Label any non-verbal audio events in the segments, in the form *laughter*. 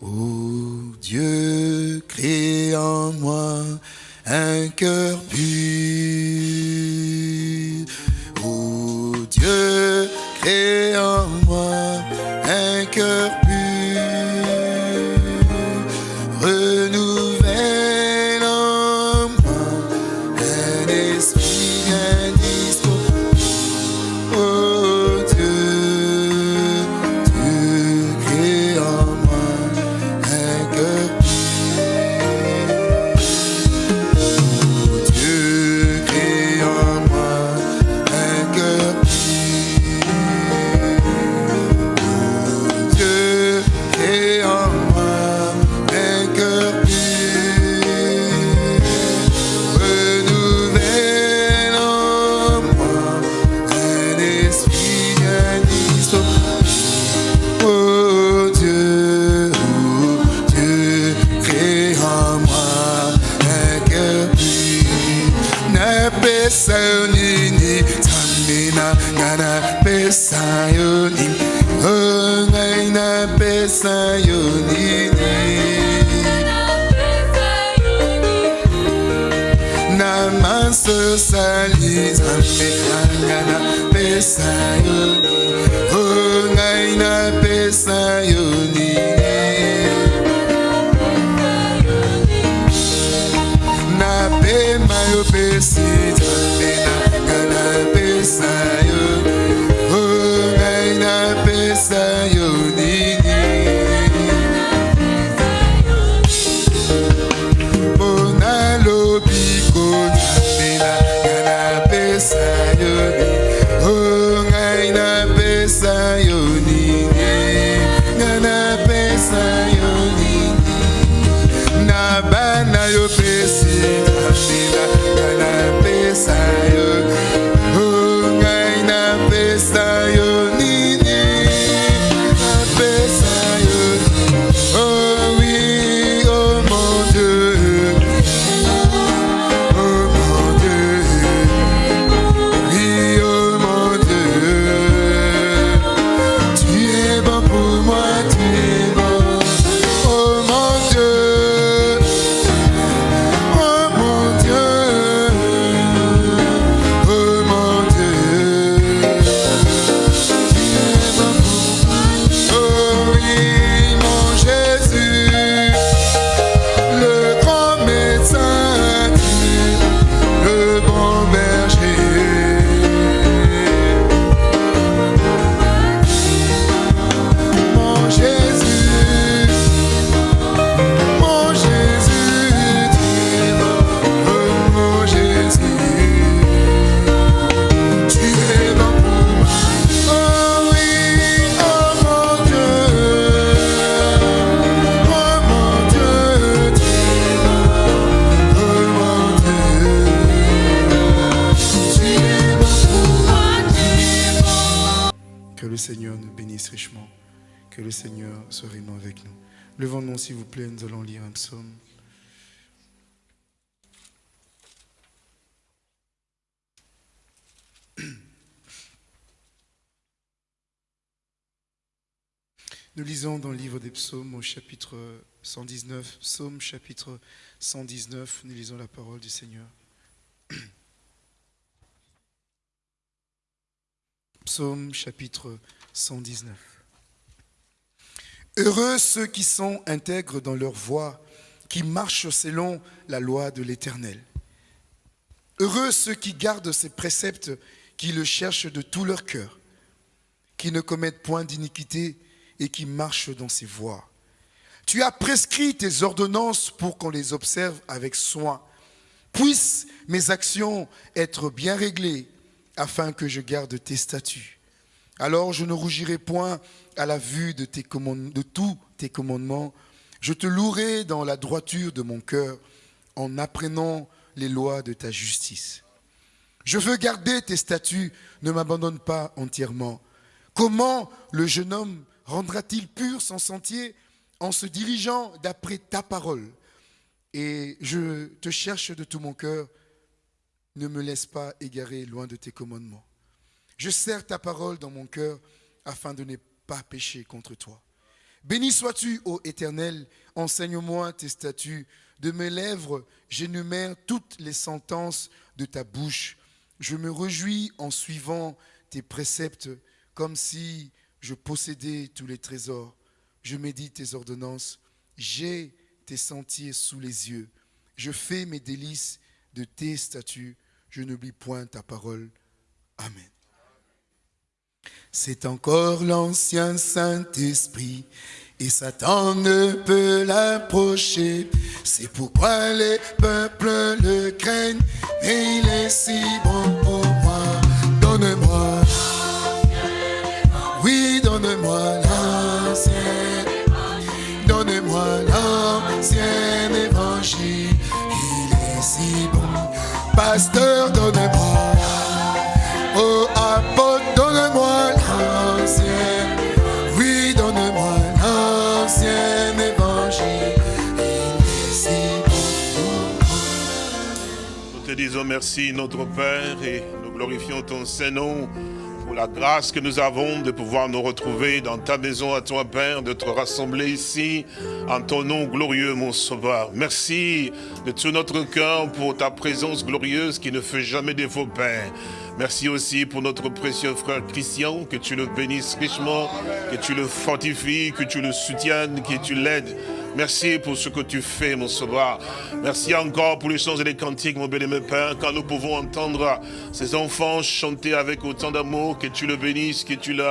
Ô Dieu, crée en moi un cœur pur. Lisons dans le livre des psaumes au chapitre 119, psaume chapitre 119, nous lisons la parole du Seigneur. *clears throat* Psaume chapitre 119. Heureux ceux qui sont intègres dans leur voie, qui marchent selon la loi de l'Éternel. Heureux ceux qui gardent ses préceptes, qui le cherchent de tout leur cœur, qui ne commettent point d'iniquité et qui marchent dans ses voies. Tu as prescrit tes ordonnances pour qu'on les observe avec soin. Puissent mes actions être bien réglées afin que je garde tes statuts. Alors je ne rougirai point à la vue de, tes de tous tes commandements. Je te louerai dans la droiture de mon cœur en apprenant les lois de ta justice. Je veux garder tes statuts, ne m'abandonne pas entièrement. Comment le jeune homme rendra-t-il pur son sentier en se dirigeant d'après ta parole? Et je te cherche de tout mon cœur, ne me laisse pas égarer loin de tes commandements. Je serre ta parole dans mon cœur afin de ne pas pécher contre toi. Béni sois-tu, ô Éternel, enseigne-moi tes statuts. De mes lèvres, j'énumère toutes les sentences de ta bouche. Je me réjouis en suivant tes préceptes, comme si je possédais tous les trésors. Je médite tes ordonnances. J'ai tes sentiers sous les yeux. Je fais mes délices de tes statuts. Je n'oublie point ta parole. Amen. C'est encore l'ancien Saint-Esprit et Satan ne peut l'approcher. C'est pourquoi les peuples le craignent, mais il est si bon pour moi. Donne-moi, pasteur, donne-moi. Oh, apôtre, donne-moi l'ancien. Oui, donne-moi l'ancien évangile. Il est si bon. Nous te disons merci, notre Père, et nous glorifions ton Saint-Nom la grâce que nous avons de pouvoir nous retrouver dans ta maison à toi, Père, de te rassembler ici en ton nom glorieux, mon Sauveur. Merci de tout notre cœur pour ta présence glorieuse qui ne fait jamais défaut, Père. Merci aussi pour notre précieux frère Christian, que tu le bénisses richement, que tu le fortifies, que tu le soutiennes, que tu l'aides. Merci pour ce que tu fais, mon sauveur. Merci encore pour les chants et les cantiques, mon bien-aimé Père, quand nous pouvons entendre ces enfants chanter avec autant d'amour, que tu le bénisses, que tu le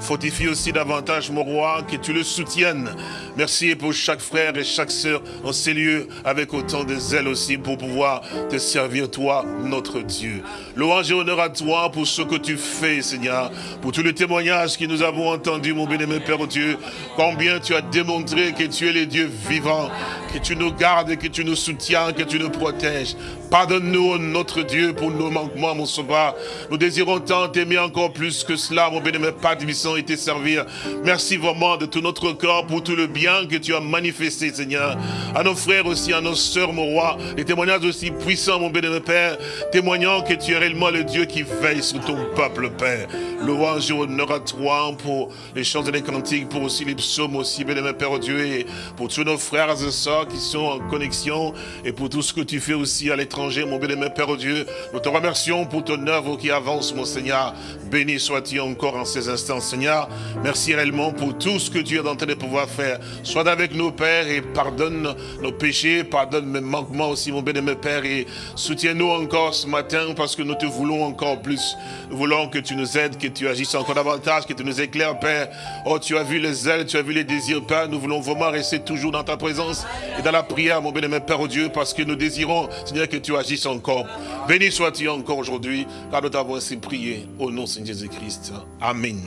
fortifies aussi davantage, mon roi, que tu le soutiennes. Merci pour chaque frère et chaque sœur en ces lieux, avec autant de zèle aussi, pour pouvoir te servir, toi, notre Dieu. Louange et honneur à toi pour ce que tu fais, Seigneur, pour tous les témoignages que nous avons entendus, mon bien-aimé Père Dieu, combien tu as démontré que tu es le Dieu vivant, que tu nous gardes, que tu nous soutiens, que tu nous protèges. Pardonne-nous, notre Dieu, pour nos manquements, mon sauveur. Nous désirons tant t'aimer encore plus que cela, mon bien-aimé Père Divissant, et te servir. Merci vraiment de tout notre corps pour tout le bien que tu as manifesté, Seigneur. À nos frères aussi, à nos sœurs, mon roi, des témoignages aussi puissants, mon bien-aimé Père, témoignant que tu es réellement le Dieu qui veille sur ton peuple, Père. Louange et honneur à toi pour les chants et les cantiques, pour aussi les psaumes aussi, bien-aimé Père Dieu, et pour tous nos frères et sœurs qui sont en connexion, et pour tout ce que tu fais aussi à l'étranger, mon bien-aimé Père Dieu. Nous te remercions pour ton œuvre qui avance, mon Seigneur. Béni sois-tu encore en ces instants, Seigneur. Merci réellement pour tout ce que tu es en train de pouvoir faire. Sois avec nous, Père, et pardonne nos péchés, pardonne mes manquements aussi, mon bien-aimé Père, et soutiens-nous encore ce matin parce que nous te voulons encore plus. Nous voulons que tu nous aides, que tu agisses encore davantage, que tu nous éclaires, Père. Oh, tu as vu les ailes, tu as vu les désirs, Père. Nous voulons vraiment rester toujours dans ta présence et dans la prière, mon bien-aimé Père au Dieu, parce que nous désirons, Seigneur, que tu agisses encore. Béni sois-tu encore aujourd'hui, car nous t'avons ainsi prié au nom de Jésus-Christ. Amen.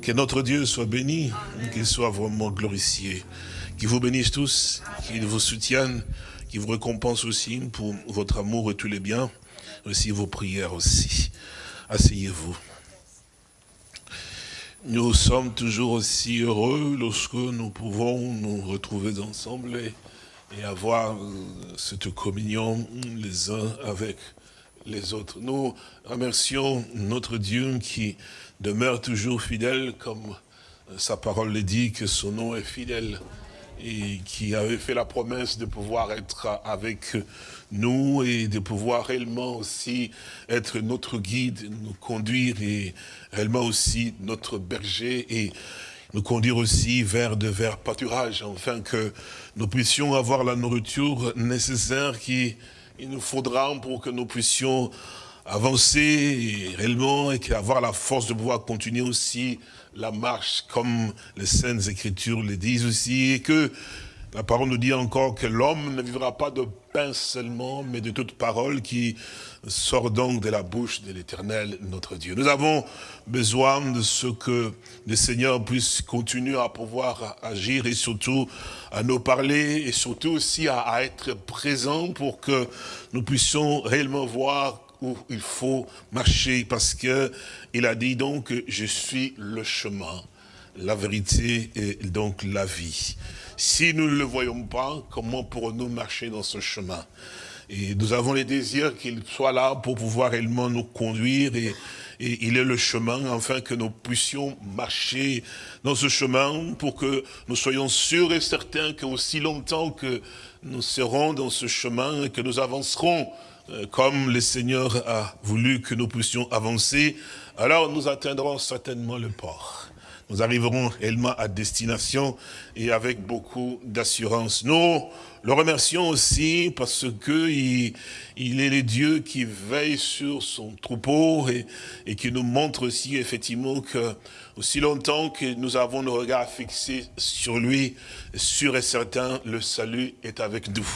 Que notre Dieu soit béni, qu'il soit vraiment glorifié. Qu'il vous bénisse tous, qu'il vous soutienne, qu'il vous récompense aussi pour votre amour et tous les biens, aussi vos prières aussi. Asseyez-vous. Nous sommes toujours aussi heureux lorsque nous pouvons nous retrouver ensemble et, avoir euh, cette communion les uns avec les autres. Nous remercions notre Dieu qui demeure toujours fidèle, comme sa parole le dit, que son nom est fidèle et qui avait fait la promesse de pouvoir être avec nous et de pouvoir réellement aussi être notre guide, nous conduire et réellement aussi notre berger et nous conduire aussi vers de verts pâturages, afin que nous puissions avoir la nourriture nécessaire qui il nous faudra pour que nous puissions avancer réellement et avoir la force de pouvoir continuer aussi la marche comme les Saintes Écritures le disent aussi et que la parole nous dit encore que l'homme ne vivra pas de pain seulement, mais de toute parole qui sort donc de la bouche de l'éternel, notre Dieu. Nous avons besoin de ce que le Seigneur puisse continuer à pouvoir agir et surtout à nous parler et surtout aussi à, à être présent pour que nous puissions réellement voir où il faut marcher parce que il a dit donc je suis le chemin, la vérité et donc la vie. Si nous ne le voyons pas, comment pourrons-nous marcher dans ce chemin? Et nous avons les désirs qu'il soit là pour pouvoir réellement nous conduire et, il est le chemin, afin que nous puissions marcher dans ce chemin pour que nous soyons sûrs et certains qu'aussi longtemps que nous serons dans ce chemin et que nous avancerons comme le Seigneur a voulu que nous puissions avancer, alors nous atteindrons certainement le port. Nous arriverons réellement à destination et avec beaucoup d'assurance. Nous le remercions aussi parce que il, est le Dieu qui veille sur son troupeau et, et qui nous montre aussi effectivement que aussi longtemps que nous avons nos regards fixés sur lui, sûr et certain, le salut est avec nous.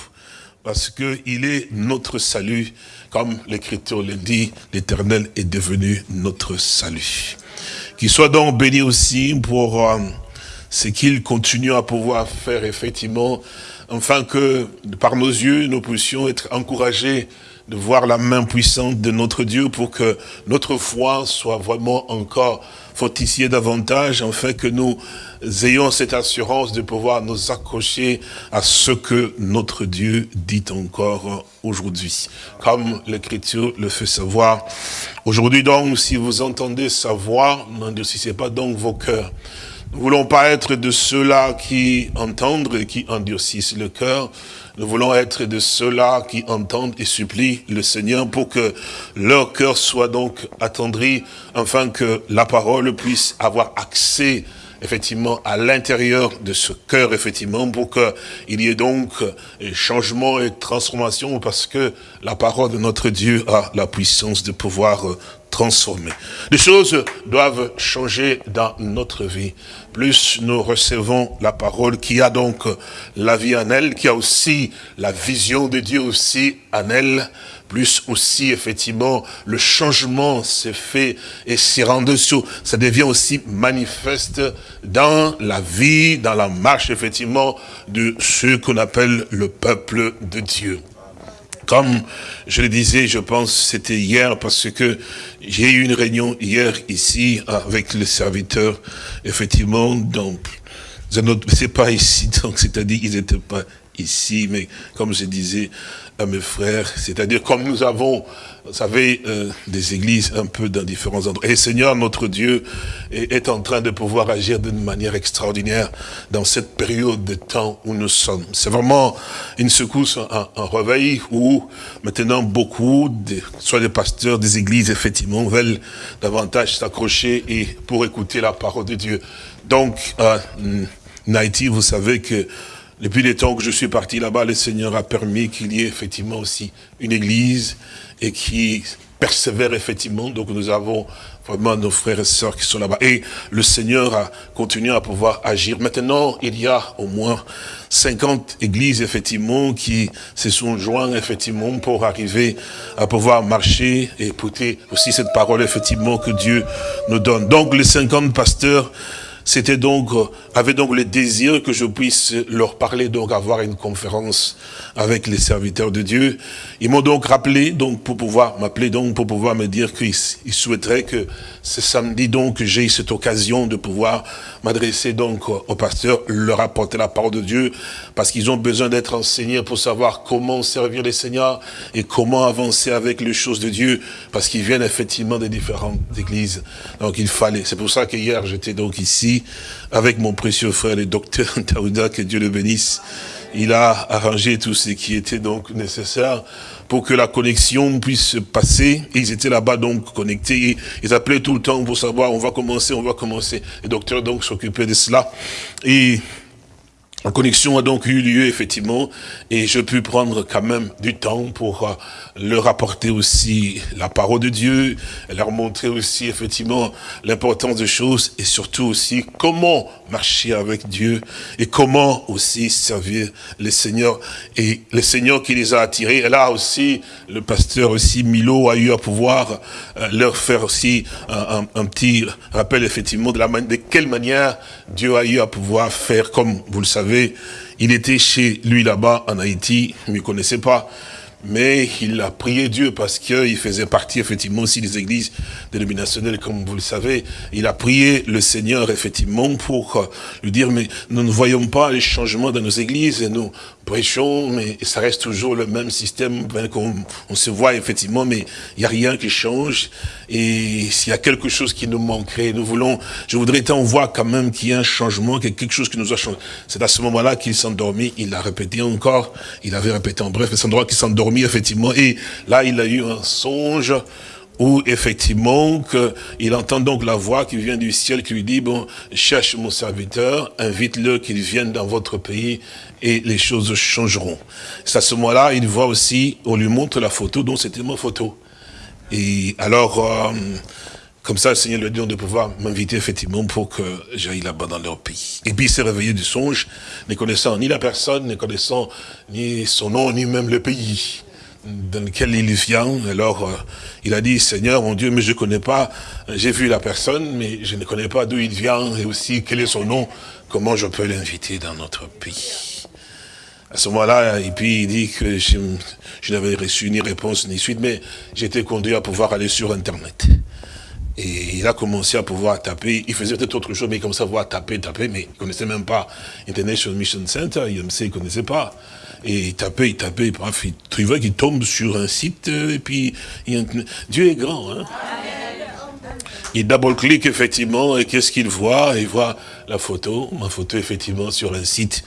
Parce qu'il est notre salut, comme l'Écriture le dit, l'Éternel est devenu notre salut. Qu'il soit donc béni aussi pour euh, ce qu'il continue à pouvoir faire effectivement, afin que par nos yeux, nous puissions être encouragés de voir la main puissante de notre Dieu pour que notre foi soit vraiment encore fortifiée davantage, afin que nous ayons cette assurance de pouvoir nous accrocher à ce que notre Dieu dit encore aujourd'hui. Comme l'Écriture le fait savoir. Aujourd'hui donc, si vous entendez sa voix, n'endurcissez pas donc vos cœurs. Nous voulons pas être de ceux-là qui entendent et qui endurcissent le cœur. Nous voulons être de ceux-là qui entendent et supplient le Seigneur pour que leur cœur soit donc attendri, afin que la parole puisse avoir accès effectivement à l'intérieur de ce cœur, effectivement, pour qu'il y ait donc changement et transformation, parce que la parole de notre Dieu a la puissance de pouvoir transformer. Les choses doivent changer dans notre vie. Plus nous recevons la parole qui a donc la vie en elle, qui a aussi la vision de Dieu aussi en elle, plus aussi, effectivement, le changement s'est fait et s'est rendu sur, ça devient aussi manifeste dans la vie, dans la marche, effectivement, de ce qu'on appelle le peuple de Dieu. Comme je le disais, je pense c'était hier parce que j'ai eu une réunion hier ici avec le serviteur, effectivement, donc c'est pas ici, *laughs* donc c'est-à-dire qu'ils n'étaient pas ici, mais comme je disais mes frères, c'est-à-dire comme nous avons, vous savez, euh, des églises un peu dans différents endroits. Et Seigneur, notre Dieu, est, en train de pouvoir agir d'une manière extraordinaire dans cette période de temps où nous sommes. C'est vraiment une secousse, un, un, réveil où maintenant beaucoup, de, soit des pasteurs des églises, effectivement, veulent davantage s'accrocher et pour écouter la parole de Dieu. Donc, euh, Haïti, vous savez que depuis les temps que je suis parti là-bas, le Seigneur a permis qu'il y ait effectivement aussi une église et qui persévère effectivement. Donc nous avons vraiment nos frères et sœurs qui sont là-bas. Et le Seigneur a continué à pouvoir agir. Maintenant, il y a au moins 50 églises, effectivement, qui se sont joints, effectivement, pour arriver à pouvoir marcher et écouter aussi cette parole, effectivement, que Dieu nous donne. Donc, les 50 pasteurs c'était donc, euh, avait donc le désir que je puisse leur parler, donc avoir une conférence avec les serviteurs de Dieu. Ils m'ont donc rappelé, donc pour pouvoir m'appeler, donc pour pouvoir me dire qu'ils souhaiteraient que ce samedi, donc, j'ai cette occasion de pouvoir m'adresser donc au pasteur, leur apporter la parole de Dieu, parce qu'ils ont besoin d'être enseignés pour savoir comment servir les seigneurs et comment avancer avec les choses de Dieu, parce qu'ils viennent effectivement des différentes églises. Donc il fallait, c'est pour ça que hier j'étais donc ici, avec mon précieux frère, le docteur *laughs* Taouda, que Dieu le bénisse. Il a arrangé tout ce qui était donc nécessaire pour que la connexion puisse se passer. Ils étaient là-bas donc connectés. Ils appelaient tout le temps pour savoir, on va commencer, on va commencer. Le docteur donc s'occupait de cela. Et la connexion a donc eu lieu, effectivement, et je pu prendre quand même du temps pour euh, leur apporter aussi la parole de Dieu, leur montrer aussi, effectivement, l'importance des choses, et surtout aussi comment marcher avec Dieu, et comment aussi servir les seigneurs, et les seigneurs qui les a attirés. Et là aussi, le pasteur aussi, Milo, a eu à pouvoir euh, leur faire aussi un, petit rappel, effectivement, de, la, de quelle manière Dieu a eu à pouvoir faire, comme vous le savez, il était chez lui là-bas en Haïti, il ne me connaissait pas, mais il a prié Dieu parce qu'il faisait partie effectivement aussi des églises dénominationnelles, comme vous le savez. Il a prié le Seigneur effectivement pour lui dire, mais nous ne voyons pas les changements dans nos églises et nous prêchons, mais ça reste toujours le même système, ben, qu'on on se voit effectivement, mais il n'y a rien qui change. Et s'il y a quelque chose qui nous manquerait, nous voulons, je voudrais on voit quand même qu'il y a un changement, qu'il y a quelque chose qui nous a changé. C'est à ce moment-là qu'il s'endormit, il l'a répété encore, il avait répété en bref, c'est un endroit qu'il s'endormit effectivement, et là il a eu un songe, où effectivement il entend donc la voix qui vient du ciel qui lui dit, bon, cherche mon serviteur, invite-le qu'il vienne dans votre pays et les choses changeront. C'est à ce moment-là, il voit aussi, on lui montre la photo, donc c'était ma photo. Et alors, euh, comme ça, le Seigneur lui dit de pouvoir m'inviter effectivement pour que j'aille là-bas dans leur pays. Et puis il s'est réveillé du songe, ne connaissant ni la personne, ne connaissant ni son nom, ni même le pays dans lequel il vient. Alors, euh, il a dit, Seigneur, mon Dieu, mais je ne connais pas, j'ai vu la personne, mais je ne connais pas d'où il vient, et aussi quel est son nom, comment je peux l'inviter dans notre pays? À ce moment-là, et puis il dit que je, n'avais reçu ni réponse ni suite, mais j'étais conduit à pouvoir aller sur Internet. Et il a commencé à pouvoir taper, il faisait peut-être autre chose, mais il commençait à pouvoir taper, taper, mais il ne connaissait même pas International Mission Center, IMC, il ne connaissait pas. Et il tapait, il tapait, et bref, il trouvait qu'il tombe sur un site, et puis Dieu est grand. Hein? Il double-clique effectivement, et qu'est-ce qu'il voit? Il voit la photo, ma photo effectivement sur un site.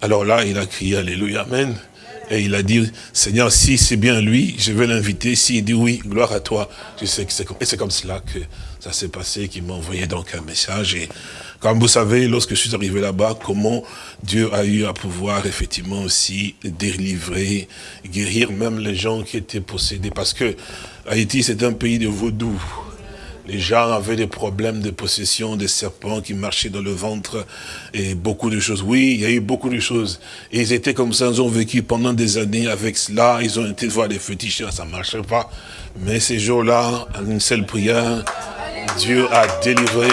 Alors là, il a crié Alléluia, Amen. Et il a dit, Seigneur, si c'est bien lui, je vais l'inviter. S'il dit oui, gloire à toi, je sais que c'est comme... Et c'est comme cela que ça s'est passé, qu'il m'a envoyé donc un message. Et comme vous savez, lorsque je suis arrivé là-bas, comment Dieu a eu à pouvoir effectivement aussi délivrer, guérir même les gens qui étaient possédés. Parce que Haïti, c'est un pays de vaudou. Les gens avaient des problèmes de possession, des serpents qui marchaient dans le ventre et beaucoup de choses. Oui, il y a eu beaucoup de choses. Et ils étaient comme ça, ils ont vécu pendant des années avec cela. Ils ont été voir des fétichistes, ça ne marchait pas. Mais ces jours-là, une seule prière, Dieu a délivré,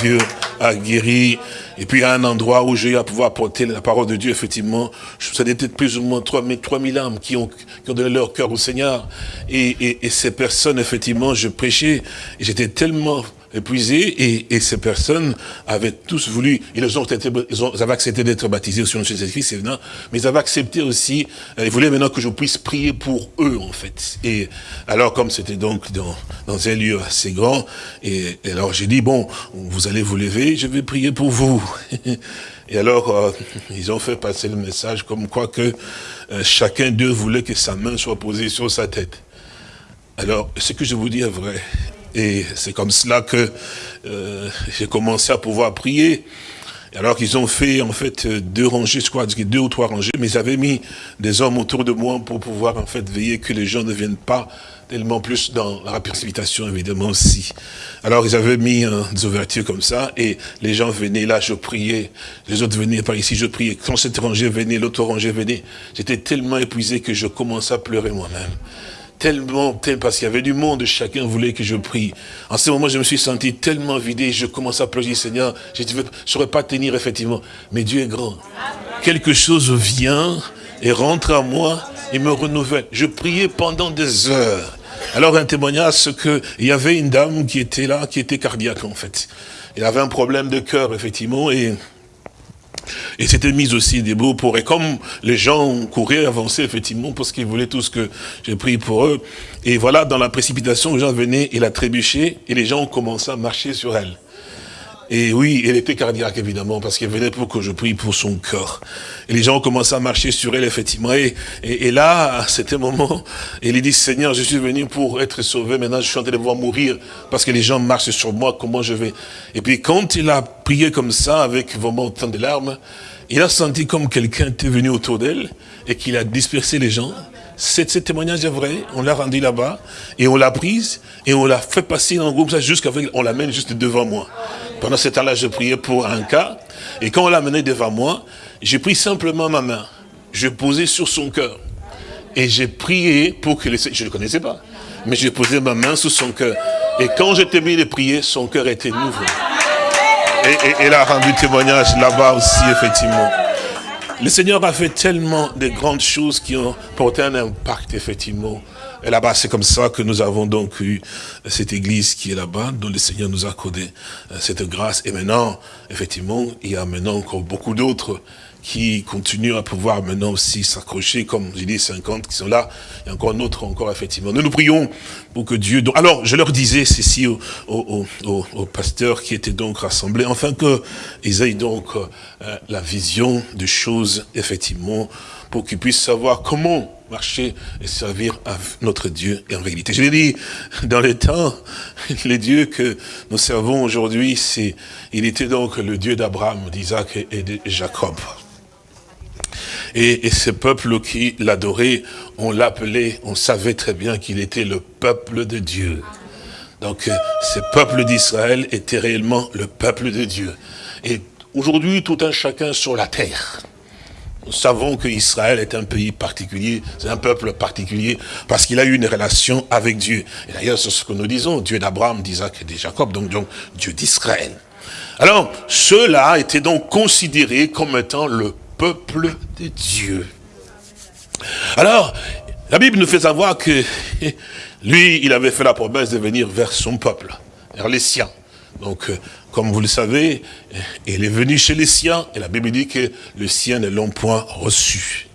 Dieu a guéri. Et puis, à un endroit où j'ai eu à pouvoir porter la parole de Dieu, effectivement, ça était plus ou moins 3000, 3000 âmes qui ont, qui ont donné leur cœur au Seigneur. Et, et, et ces personnes, effectivement, je prêchais, j'étais tellement épuisés et, ces personnes avaient tous voulu, ils, ont, ils, avaient accepté d'être baptisés sur le Jésus-Christ, mais ils avaient accepté aussi, euh, ils voulaient maintenant que je puisse prier pour eux en fait. Et alors comme c'était donc dans, dans un lieu assez grand, et, alors j'ai dit, bon, vous allez vous lever, je vais prier pour vous. *laughs* Et alors, euh, ils ont fait passer le message comme quoi que euh, chacun d'eux voulait que sa main soit posée sur sa tête. Alors, ce que je vous dis est vrai. Et c'est comme cela que euh, j'ai commencé à pouvoir prier. Alors qu'ils ont fait en fait deux rangées, je crois, deux ou trois rangées, mais ils avaient mis des hommes autour de moi pour pouvoir en fait veiller que les gens ne viennent pas tellement plus dans la précipitation évidemment aussi. Alors ils avaient mis des ouvertures comme ça et les gens venaient là, je priais, les autres venaient par ici, je priais. Quand cette rangée venait, l'autre rangée venait, j'étais tellement épuisé que je commençais à pleurer moi-même tellement, parce qu'il y avait du monde, chacun voulait que je prie. En ce moment, je me suis senti tellement vidé, je commençais à pleurer, Seigneur, je ne saurais pas tenir effectivement, mais Dieu est grand. Quelque chose vient et rentre à moi et me renouvelle. Je priais pendant des heures. Alors un témoignage, c'est qu'il y avait une dame qui était là, qui était cardiaque en fait. Elle avait un problème de cœur, effectivement, et et c'était mis aussi debout pour, et comme les gens couraient, avançaient effectivement, parce qu'ils voulaient tout ce que j'ai pris pour eux. Et voilà, dans la précipitation, les gens venaient, il a trébuché, et les gens ont commencé à marcher sur elle. Et oui, elle était cardiaque, évidemment, parce qu'elle venait pour que je prie pour son cœur. Et les gens ont commencé à marcher sur elle, effectivement. Et, et, là, à cet moment, elle dit, Seigneur, je suis venu pour être sauvé. Maintenant, je suis en train de voir mourir, parce que les gens marchent sur moi. Comment je vais? Et puis, quand il a prié comme ça, avec vraiment autant de larmes, il a senti comme quelqu'un était venu autour d'elle, et qu'il a dispersé les gens. Ce témoignage est vrai, on l'a rendu là-bas, et on l'a prise, et on l'a fait passer dans le groupe, jusqu'à on l'amène juste devant moi. Pendant ce temps-là, je priais pour un cas. Et quand on l'a mené devant moi, j'ai pris simplement ma main. Je posais sur son cœur. Et j'ai prié pour que... Les... Je ne le connaissais pas. Mais j'ai posé ma main sur son cœur. Et quand j'étais mis de prier, son cœur était nouveau. Et, elle a rendu témoignage là-bas aussi, effectivement. Le Seigneur a fait tellement de grandes choses qui ont porté un impact, effectivement, et là-bas, c'est comme ça que nous avons donc eu cette église qui est là-bas, dont le Seigneur nous a accordé euh, cette grâce. Et maintenant, effectivement, il y a maintenant encore beaucoup d'autres qui continuent à pouvoir maintenant aussi s'accrocher, comme j'ai dit, 50 qui sont là, et encore un autre encore, effectivement. Nous nous prions pour que Dieu... Alors, je leur disais ceci aux, aux, pasteurs qui étaient donc rassemblés, afin qu'ils aient donc euh, la vision des choses, effectivement, pour qu'ils puissent savoir comment marcher et servir à notre Dieu et en réalité. Je l'ai dit, dans les temps, *laughs* le Dieu que nous servons aujourd'hui, c'est, il était donc le Dieu d'Abraham, d'Isaac et de Jacob. Et, ce peuple qui l'adorait, on l'appelait, on savait très bien qu'il était le peuple de Dieu. Donc, ce peuple d'Israël était réellement le peuple de Dieu. Et aujourd'hui, tout un chacun sur la terre, nous savons qu'Israël est un pays particulier, c'est un peuple particulier, parce qu'il a eu une relation avec Dieu. Et d'ailleurs, c'est ce que nous disons, Dieu d'Abraham, d'Isaac et de Jacob, donc, donc Dieu d'Israël. Alors, ceux-là étaient donc considérés comme étant le peuple de Dieu. Alors, la Bible nous fait savoir que *laughs* lui, il avait fait la promesse de venir vers son peuple, vers les siens. Donc, euh, comme vous le savez, il est venu chez les siens, et la Bible dit que les siens ne l'ont point reçu.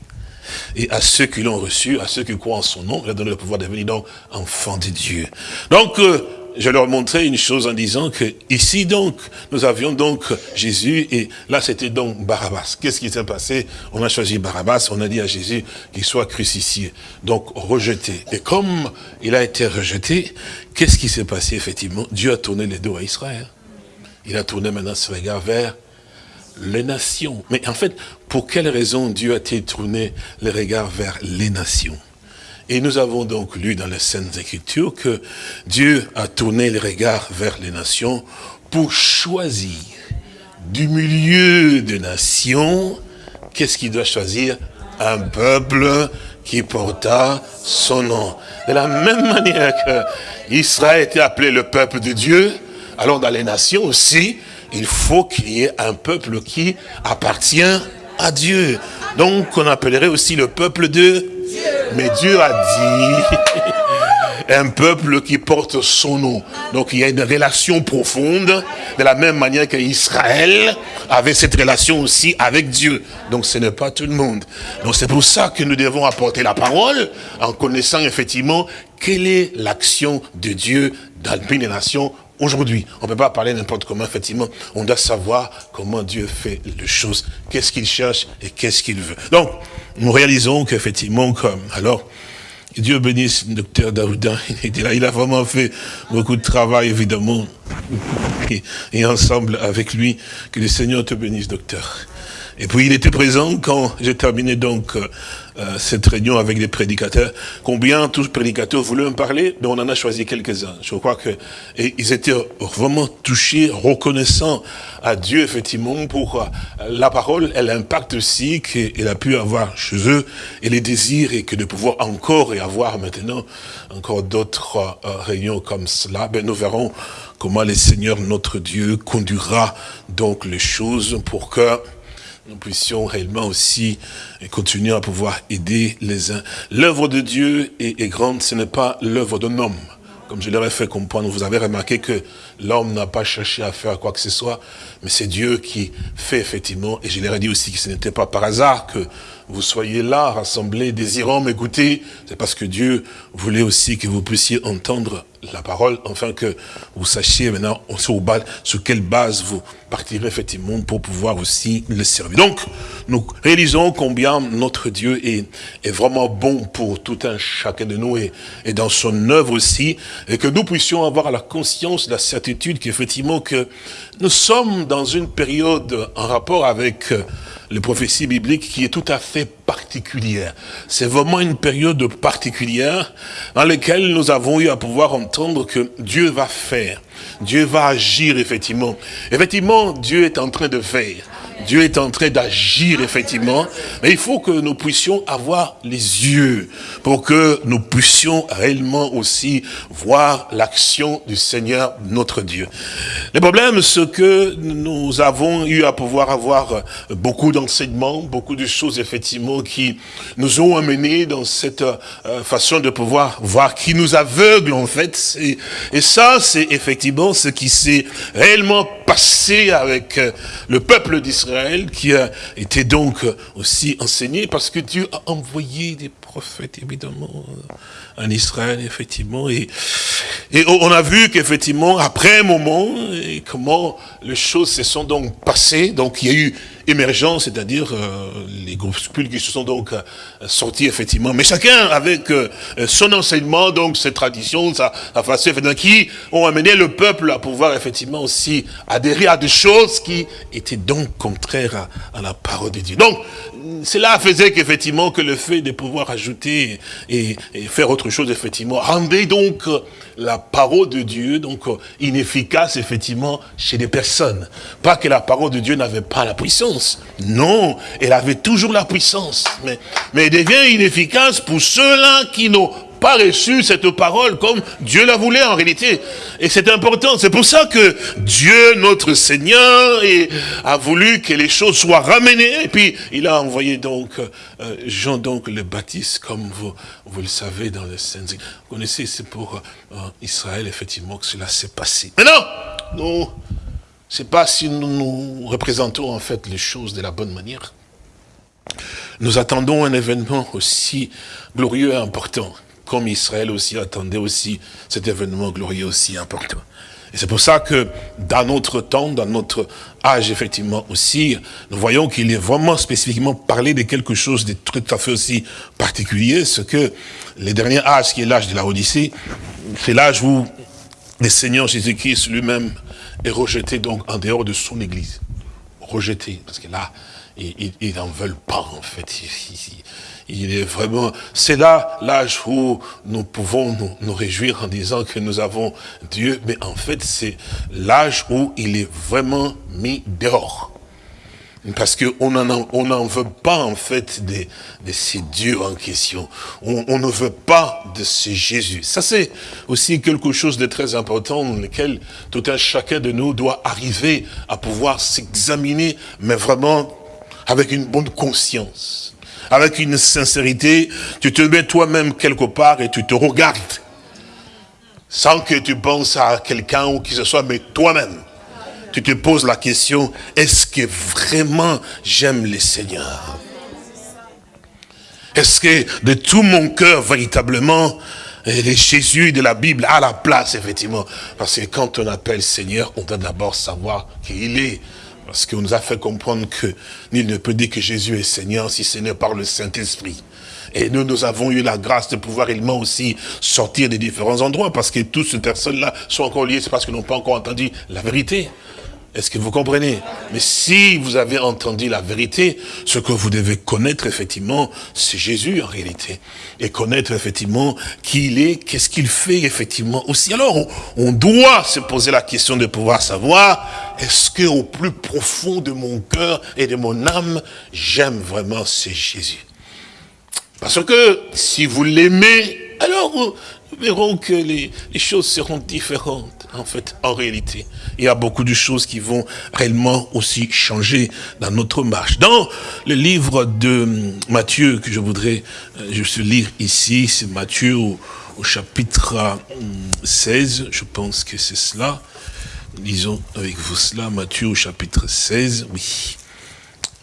Et à ceux qui l'ont reçu, à ceux qui croient en son nom, il a donné le pouvoir de devenir donc enfant de Dieu. Donc, euh, je leur montrais une chose en disant que ici donc, nous avions donc Jésus et là c'était donc Barabbas. Qu'est-ce qui s'est passé? On a choisi Barabbas, on a dit à Jésus qu'il soit crucifié, donc rejeté. Et comme il a été rejeté, qu'est-ce qui s'est passé effectivement? Dieu a tourné les dos à Israël. Il a tourné maintenant ce regard vers les nations. Mais en fait, pour quelle raison Dieu a-t-il tourné les regards vers les nations? Et nous avons donc lu dans les Saintes Écritures que Dieu a tourné les regards vers les nations pour choisir du milieu des nations, qu'est-ce qu'il doit choisir? Un peuple qui porta son nom. De la même manière que Israël était appelé le peuple de Dieu, alors dans les nations aussi, il faut qu'il y ait un peuple qui appartient à Dieu. Donc on appellerait aussi le peuple de Dieu. Mais Dieu a dit *laughs* un peuple qui porte son nom. Donc il y a une relation profonde, de la même manière qu'Israël avait cette relation aussi avec Dieu. Donc ce n'est pas tout le monde. Donc c'est pour ça que nous devons apporter la parole en connaissant effectivement quelle est l'action de Dieu dans les nations Aujourd'hui, on ne peut pas parler n'importe comment, effectivement. On doit savoir comment Dieu fait les choses, qu'est-ce qu'il cherche et qu'est-ce qu'il veut. Donc, nous réalisons qu'effectivement, comme, alors, Dieu bénisse le docteur Daouda, *laughs* il a vraiment fait beaucoup de travail, évidemment, et ensemble avec lui, que le Seigneur te bénisse, docteur. Et puis il était présent quand j'ai terminé donc euh, euh, cette réunion avec des prédicateurs. Combien tous les prédicateurs voulaient me parler Mais on en a choisi quelques-uns. Je crois que et ils étaient vraiment touchés, reconnaissants à Dieu effectivement pour euh, la parole. Elle impacte aussi qu'il a pu avoir chez eux et les désirs et que de pouvoir encore et avoir maintenant encore d'autres réunions comme cela. Ben nous verrons comment le Seigneur notre Dieu conduira donc les choses pour que nous puissions réellement aussi continuer à pouvoir aider les uns. L'œuvre de Dieu est, grande, ce n'est pas l'œuvre d'un homme. Comme je leur ai fait comprendre, vous avez remarqué que l'homme n'a pas cherché à faire quoi que ce soit, mais c'est Dieu qui fait effectivement, et je leur ai dit aussi que ce n'était pas par hasard que vous soyez là, rassemblés, désirant m'écouter, c'est parce que Dieu voulait aussi que vous puissiez entendre la parole, afin que vous sachiez maintenant sur, quelle base vous partirez effectivement pour pouvoir aussi le servir. Donc, nous réalisons combien notre Dieu est, vraiment bon pour tout un chacun de nous et, et dans son œuvre aussi, et que nous puissions avoir la conscience, la certitude qu'effectivement que nous sommes dans une période en rapport avec les prophéties bibliques qui est tout à fait C'est vraiment une période particulière dans laquelle nous avons eu à pouvoir entendre que Dieu va faire. Dieu va agir effectivement. Effectivement, Dieu est en train de faire. Dieu est en train d'agir, effectivement. Mais il faut que nous puissions avoir les yeux pour que nous puissions réellement aussi voir l'action du Seigneur, notre Dieu. Le problème, c'est que nous avons eu à pouvoir avoir beaucoup d'enseignements, beaucoup de choses, effectivement, qui nous ont amenés dans cette euh, façon de pouvoir voir, qui nous aveugle, en fait. Et, ça, c'est effectivement ce qui s'est réellement passé avec euh, le peuple d'Israël qui a été donc aussi enseigné parce que Dieu a envoyé des prophètes, évidemment, en Israël, effectivement. Et, et on a vu qu'effectivement, après un moment, comment les choses se sont donc passées. Donc, il y a eu émergence, c'est-à-dire euh, les groupuscules qui se sont donc euh, sortis, effectivement. Mais chacun avec euh, son enseignement, donc ses traditions, sa, sa façon, qui ont amené le peuple à pouvoir, effectivement, aussi adhérer à des choses qui étaient donc contraires à, à la parole de Dieu. Donc, cela faisait qu'effectivement, que le fait de pouvoir ajouter et, faire autre chose, effectivement, rendait donc la parole de Dieu, donc inefficace, effectivement, chez des personnes. Pas que la parole de Dieu n'avait pas la puissance. Non, elle avait toujours la puissance. Mais, mais elle devient inefficace pour ceux-là qui n'ont pas reçu cette parole comme Dieu la voulait en réalité. Et c'est important. C'est pour ça que Dieu, notre Seigneur, a voulu que les choses soient ramenées. Et puis, il a envoyé donc euh, Jean donc le Baptiste, comme vous, vous le savez dans le Saint. Vous connaissez, c'est pour euh, Israël, effectivement, que cela s'est passé. Maintenant, non, c'est pas si nous nous représentons en fait les choses de la bonne manière. Nous attendons un événement aussi glorieux et important comme Israël aussi attendait aussi cet événement glorieux aussi important. Et c'est pour ça que dans notre temps, dans notre âge, effectivement aussi, nous voyons qu'il est vraiment spécifiquement parlé de quelque chose de tout à fait aussi particulier, ce que le dernier âge, qui est l'âge de la Odyssée, c'est l'âge où le Seigneur Jésus-Christ lui-même est rejeté donc en dehors de son Église. Rejeté, parce que là, ils n'en veulent pas en fait. Il est vraiment, c'est là l'âge où nous pouvons nous, nous, réjouir en disant que nous avons Dieu, mais en fait c'est l'âge où il est vraiment mis dehors. Parce qu'on n'en on en veut pas en fait de, de ces dieux en question. On, on, ne veut pas de ce Jésus. Ça c'est aussi quelque chose de très important dans lequel tout un chacun de nous doit arriver à pouvoir s'examiner, mais vraiment avec une bonne conscience avec une sincérité, tu te mets toi-même quelque part et tu te regardes. Sans que tu penses à quelqu'un ou qui ce soit, mais toi-même. Tu te poses la question, est-ce que vraiment j'aime le Seigneur? Est-ce que de tout mon cœur, véritablement, le Jésus de la Bible a la place, effectivement? Parce que quand on appelle Seigneur, on doit d'abord savoir qui il est. Parce qu'on nous a fait comprendre que nul ne peut dire que Jésus est Seigneur si ce n'est par le Saint-Esprit. Et nous, nous avons eu la grâce de pouvoir réellement aussi sortir des différents endroits, parce que toutes ces personnes-là sont encore liées, c'est parce qu'ils n'ont pas encore entendu la vérité. Est-ce que vous comprenez? Mais si vous avez entendu la vérité, ce que vous devez connaître effectivement, c'est Jésus en réalité. Et connaître effectivement qui il est, qu'est-ce qu'il fait effectivement aussi. Alors, on, doit se poser la question de pouvoir savoir, est-ce que au plus profond de mon cœur et de mon âme, j'aime vraiment ce Jésus? Parce que si vous l'aimez, alors verrons que les, les choses seront différentes en fait, en réalité. Il y a beaucoup de choses qui vont réellement aussi changer dans notre marche. Dans le livre de Matthieu que je voudrais euh, juste lire ici, c'est Matthieu au, chapitre 16, je pense que c'est cela. Lisons avec vous cela, Matthieu au chapitre 16, oui.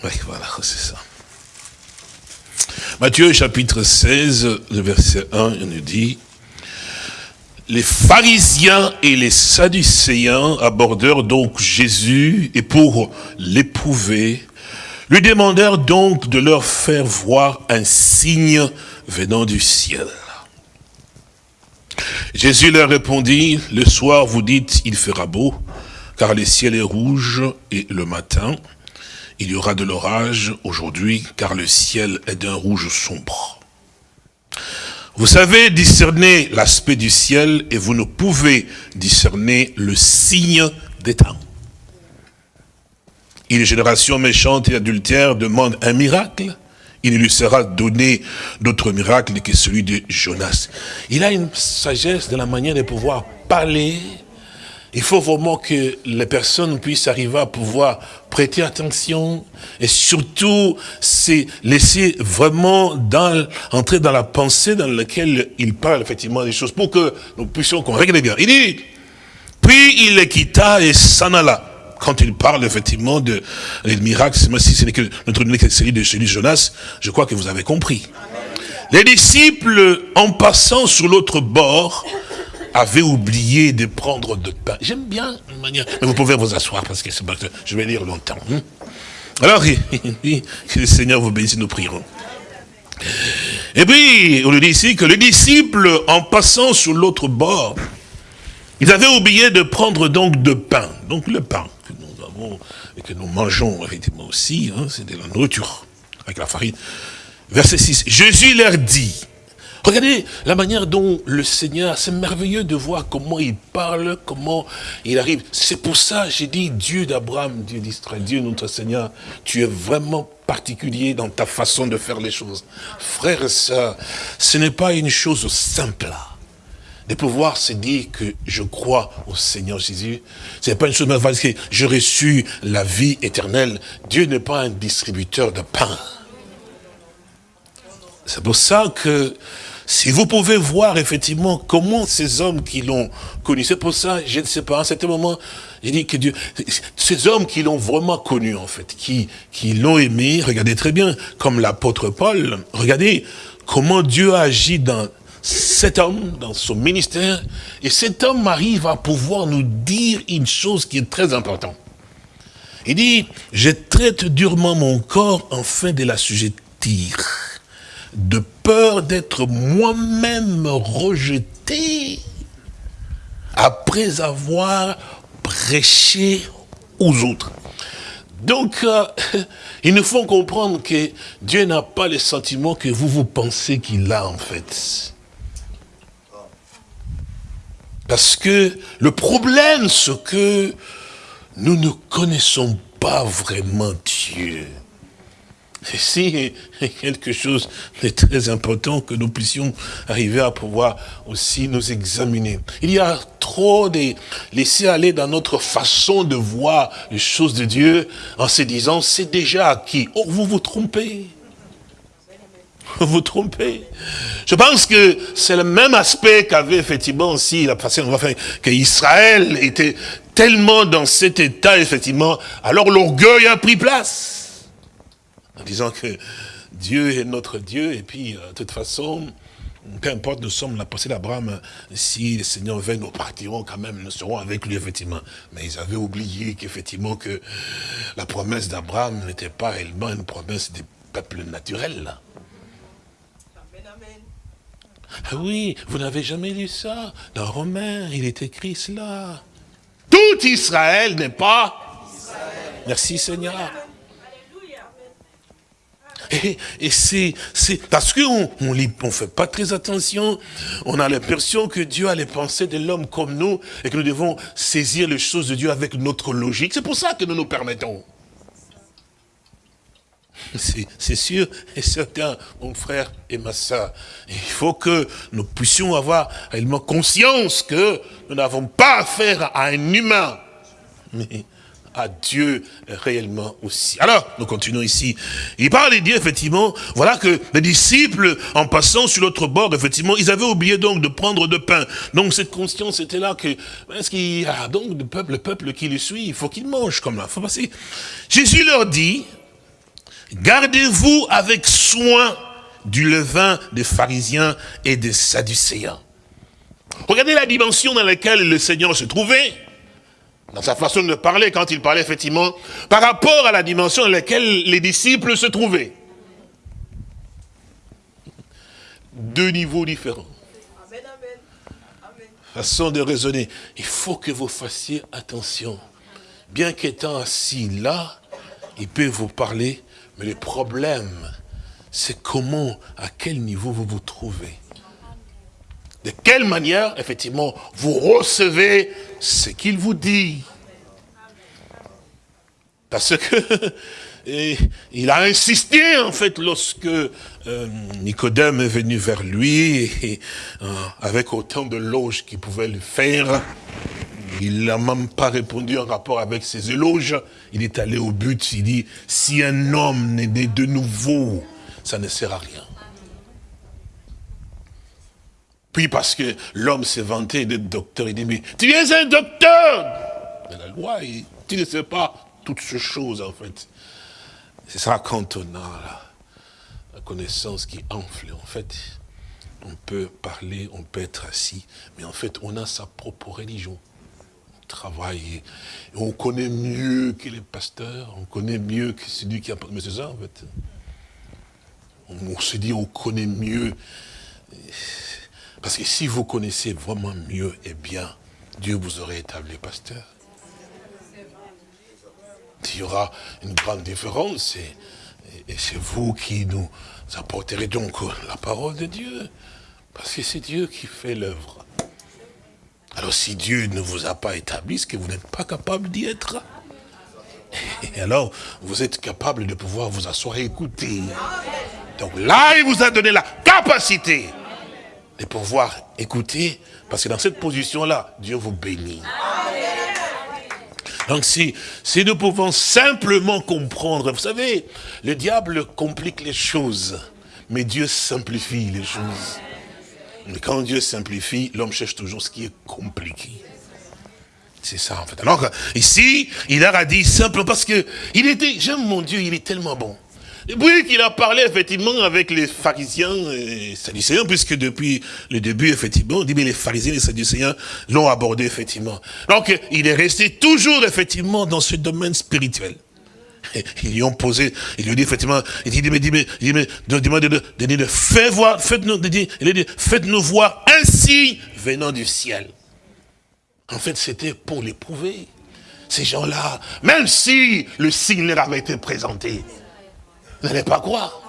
Oui, voilà, c'est ça. Matthieu chapitre 16, le verset 1, il nous dit, les pharisiens et les sadducéens abordèrent donc Jésus et pour l'éprouver, lui demandèrent donc de leur faire voir un signe venant du ciel. Jésus leur répondit, le soir vous dites il fera beau, car le ciel est rouge et le matin il y aura de l'orage aujourd'hui, car le ciel est d'un rouge sombre. Vous savez discerner l'aspect du ciel et vous ne pouvez discerner le signe des temps. Une génération méchante et adultère demande un miracle. Il lui sera donné d'autres miracles que celui de Jonas. Il a une sagesse de la manière de pouvoir parler il faut vraiment que les personnes puissent arriver à pouvoir prêter attention et surtout se laisser vraiment dans, entrer dans la pensée dans laquelle il parle effectivement des choses pour que nous puissions qu'on regarde bien. Il dit, puis il les quitta et s'en alla quand il parle effectivement de les miracles, si ce n'est que notre série de celui de Jonas, je crois que vous avez compris. Les disciples, en passant sur l'autre bord, avaient oublié de prendre de pain. J'aime bien une manière, mais vous pouvez vous asseoir parce que, je vais lire longtemps. Hein. Alors, *laughs* que le Seigneur vous bénisse, nous prierons. Et puis, on nous dit ici que les disciples, en passant sur l'autre bord, ils avaient oublié de prendre donc de pain. Donc le pain que nous avons et que nous mangeons effectivement aussi, hein, c'est de la nourriture avec la farine. Verset 6, Jésus leur dit, regardez la manière dont le Seigneur, c'est merveilleux de voir comment il parle, comment il arrive. C'est pour ça, j'ai dit, Dieu d'Abraham, Dieu d'Israël, Dieu notre Seigneur, tu es vraiment particulier dans ta façon de faire les choses. Frères et sœurs, ce n'est pas une chose simple de pouvoir se dire que je crois au Seigneur Jésus. Ce n'est pas une chose parce que j'ai reçu la vie éternelle. Dieu n'est pas un distributeur de pain. C'est pour ça que si vous pouvez voir effectivement comment ces hommes qui l'ont connu, c'est pour ça, je ne sais pas, à un certain moment, j'ai dit que Dieu, ces hommes qui l'ont vraiment connu en fait, qui, qui l'ont aimé, regardez très bien, comme l'apôtre Paul, regardez comment Dieu a agi dans cet homme, dans son ministère, et cet homme arrive à pouvoir nous dire une chose qui est très importante. Il dit, je traite durement mon corps afin de la sujettir de peur d'être moi-même rejeté après avoir prêché aux autres. Donc, euh, *laughs* il nous faut comprendre que Dieu n'a pas les sentiments que vous vous pensez qu'il a en fait. Parce que le problème, c'est que nous ne connaissons pas vraiment Dieu. C'est quelque chose de très important que nous puissions arriver à pouvoir aussi nous examiner. Il y a trop de laisser aller dans notre façon de voir les choses de Dieu en se disant c'est déjà acquis. Oh, vous vous trompez. Vous vous trompez. Je pense que c'est le même aspect qu'avait effectivement aussi la façon qu'Israël était tellement dans cet état, effectivement, alors l'orgueil a pris place en disant que Dieu est notre Dieu, et puis, euh, de toute façon, peu importe, nous sommes la passée d'Abraham, si le Seigneur vient, nous partirons quand même, nous serons avec lui, effectivement. Mais ils avaient oublié qu'effectivement, que la promesse d'Abraham n'était pas réellement une promesse des peuples naturels. Ah oui, vous n'avez jamais lu ça? Dans Romains, il est écrit cela. Tout Israël n'est pas... Merci Seigneur. Et, c'est parce qu'on on ne fait pas très attention, on a l'impression que Dieu a les pensées de l'homme comme nous, et que nous devons saisir les choses de Dieu avec notre logique. C'est pour ça que nous nous permettons. C'est sûr et certain, mon frère et ma soeur. Il faut que nous puissions avoir réellement conscience que nous n'avons pas affaire à un humain, à Dieu réellement aussi. Alors, nous continuons ici. Il parle et dit effectivement, voilà que les disciples, en passant sur l'autre bord, effectivement, ils avaient oublié donc de prendre de pain. Donc cette conscience était là que, est-ce qu'il y a donc le peuple, le peuple qui le suit, il faut qu'il mange comme là, faut passer. Jésus leur dit, gardez-vous avec soin du levain des pharisiens et des sadducéens. Regardez la dimension dans laquelle le Seigneur se trouvait dans sa façon de parler, quand il parlait effectivement, par rapport à la dimension dans laquelle les disciples se trouvaient. Deux niveaux différents. Façon de raisonner. Il faut que vous fassiez attention. Bien qu'étant assis là, il peut vous parler, mais le problème, c'est comment, à quel niveau vous vous trouvez. De quelle manière, effectivement, vous recevez ce qu'il vous dit? Parce que *laughs* il a insisté, en fait, lorsque euh, Nicodème est venu vers lui, euh, avec autant de loges qu'il pouvait le faire, il n'a même pas répondu en rapport avec ses éloges. Il est allé au but, il dit, si un homme n'est né de nouveau, ça ne sert à rien. Puis parce que l'homme s'est vanté d'être docteur, il dit, mais tu es un docteur de la loi. tu ne sais pas toutes ces choses, en fait. C'est ça quand on a la, connaissance qui enfle, en fait. On peut parler, on peut être assis, mais en fait, on a sa propre religion. On travaille, on connaît mieux que les pasteurs, on connaît mieux que celui qui a... Mais c'est ça, en fait. On, se dit, on connaît mieux. Parce que si vous connaissez vraiment mieux et bien, Dieu vous aurait établi pasteur. Il y aura une grande différence et, c'est vous qui nous apporterez donc la parole de Dieu. Parce que c'est Dieu qui fait l'œuvre. Alors si Dieu ne vous a pas établi, ce que vous n'êtes pas capable d'y être. Et *laughs* alors, vous êtes capable de pouvoir vous asseoir et écouter. Donc là, il vous a donné la capacité de pouvoir écouter, parce que dans cette position-là, Dieu vous bénit. Donc si, si nous pouvons simplement comprendre, vous savez, le diable complique les choses, mais Dieu simplifie les choses. Mais quand Dieu simplifie, l'homme cherche toujours ce qui est compliqué. C'est ça en fait. Alors ici, il a dit simplement parce que il était, j'aime mon Dieu, il est tellement bon. Puis qu'il a parlé effectivement avec les pharisiens et sadducéens, puisque depuis le début, effectivement, on dit, mais les pharisiens et les sadducéens l'ont abordé, effectivement. Donc, il est resté toujours, effectivement, dans ce domaine spirituel. *laughs* ils lui ont posé, il lui dit effectivement, il dit, mais, mais, dit, mais, de, faites voir, faites-nous, faites-nous voir un signe venant du ciel. En fait, c'était pour l'éprouver. Ces gens-là, même si le signe leur avait été présenté, n'allez pas croire.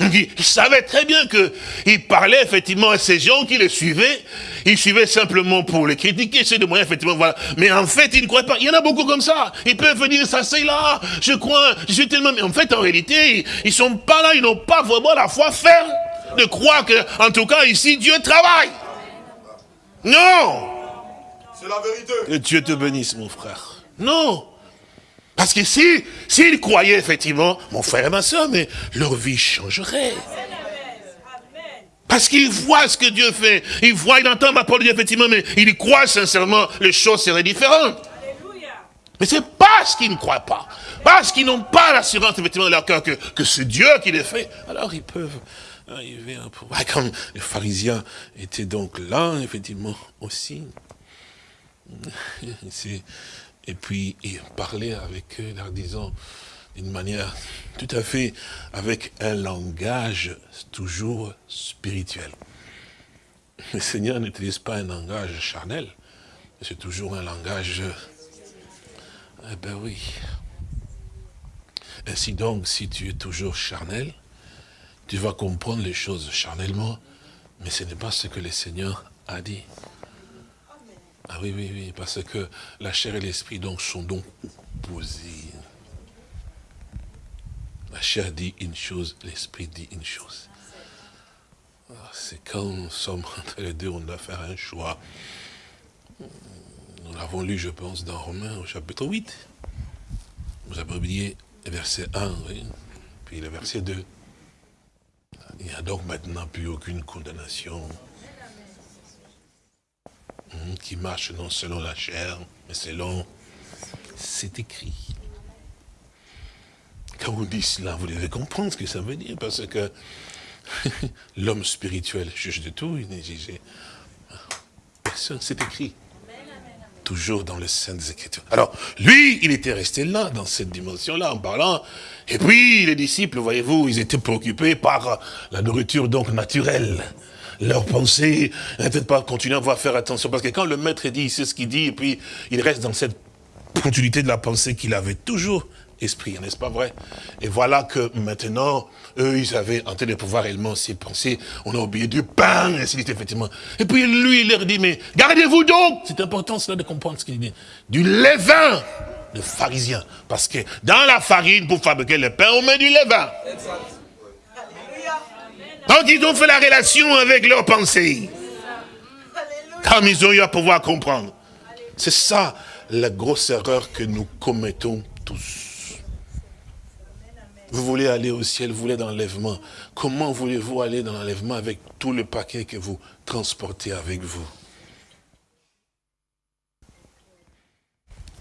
il, savait très bien qu'il parlait effectivement à ces gens qui le suivaient. Il suivait simplement pour les critiquer, c'est de moyens, effectivement, voilà. Mais en fait, il ne croient pas. Il y en a beaucoup comme ça. Ils peuvent venir, ça c'est là, je crois, je suis tellement... Mais en fait, en réalité, ils ne sont pas là, ils n'ont pas vraiment la foi ferme de croire que, en tout cas, ici, Dieu travaille. Non C'est la vérité. Que Dieu te bénisse, mon frère. Non parce que si, s'ils croyaient effectivement, mon frère et ma soeur, mais leur vie changerait. Parce qu'ils voient ce que Dieu fait. Ils voient, ils entendent ma parole de Dieu, effectivement, mais ils croient sincèrement, les choses seraient différentes. Mais c'est parce qu'ils ne croient pas. Parce qu'ils n'ont pas l'assurance, effectivement, de leur cœur que, c'est Dieu qui les fait. Alors ils peuvent arriver à pouvoir. Comme les pharisiens étaient donc là, effectivement, aussi. *laughs* C'est et puis il parlait avec eux, leur disant d'une manière tout à fait, avec un langage toujours spirituel. Le Seigneur n'utilise pas un langage charnel, c'est toujours un langage... Eh ben oui. Ainsi donc, si tu es toujours charnel, tu vas comprendre les choses charnellement, mais ce n'est pas ce que le Seigneur a dit. Ah oui, oui, oui, parce que la chair et l'esprit donc sont donc opposés. La chair dit une chose, l'esprit dit une chose. Ah, c'est quand nous sommes *laughs* entre les deux, on doit faire un choix. Nous l'avons lu, je pense, dans Romains au chapitre 8. Vous avez oublié le verset 1, oui, puis le verset 2. Il n'y a donc maintenant plus aucune condamnation qui marche non selon la chair, mais selon... C'est écrit. Quand vous dites cela, vous devez comprendre ce que ça veut dire, parce que *laughs* l'homme spirituel juge de tout, il n'est jugé. Personne, c'est écrit. Toujours dans le sein des Écritures. Alors, lui, il était resté là, dans cette dimension-là, en parlant. Et puis, les disciples, voyez-vous, ils étaient préoccupés par la nourriture donc naturelle leur pensée, peut-être pas continuer à voir faire attention, parce que quand le maître dit, il sait ce qu'il dit, et puis il reste dans cette continuité de la pensée qu'il avait toujours esprit, n'est-ce pas vrai? Et voilà que maintenant, eux, ils avaient en de pouvoir réellement s'y penser, on a oublié du pain, ainsi de effectivement. Et puis lui, il leur dit, mais gardez-vous donc C'est important cela de comprendre ce qu'il dit. Du levain de pharisien. Parce que dans la farine, pour fabriquer le pain, on met du levain. Donc ils ont fait la relation avec leurs pensées. Comme ils ont eu à pouvoir comprendre. C'est ça la grosse erreur que nous commettons tous. Vous voulez aller au ciel, vous voulez dans l'enlèvement. Comment voulez-vous aller dans l'enlèvement avec tout le paquet que vous transportez avec vous?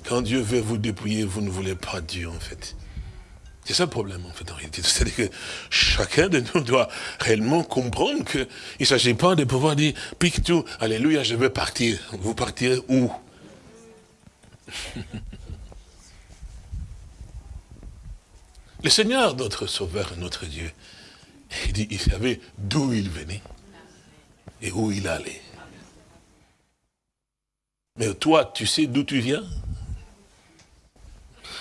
Quand Dieu veut vous dépouiller, vous ne voulez pas Dieu, en fait. C'est ça le problème, en fait, en réalité. C'est-à-dire que chacun de nous doit réellement comprendre qu'il ne s'agit pas de pouvoir dire, pique tout, alléluia, je veux partir. Vous partirez où? *laughs* Le Seigneur, notre Sauveur, notre Dieu, il dit, il savait d'où il venait et où il allait. Mais toi, tu sais d'où tu viens?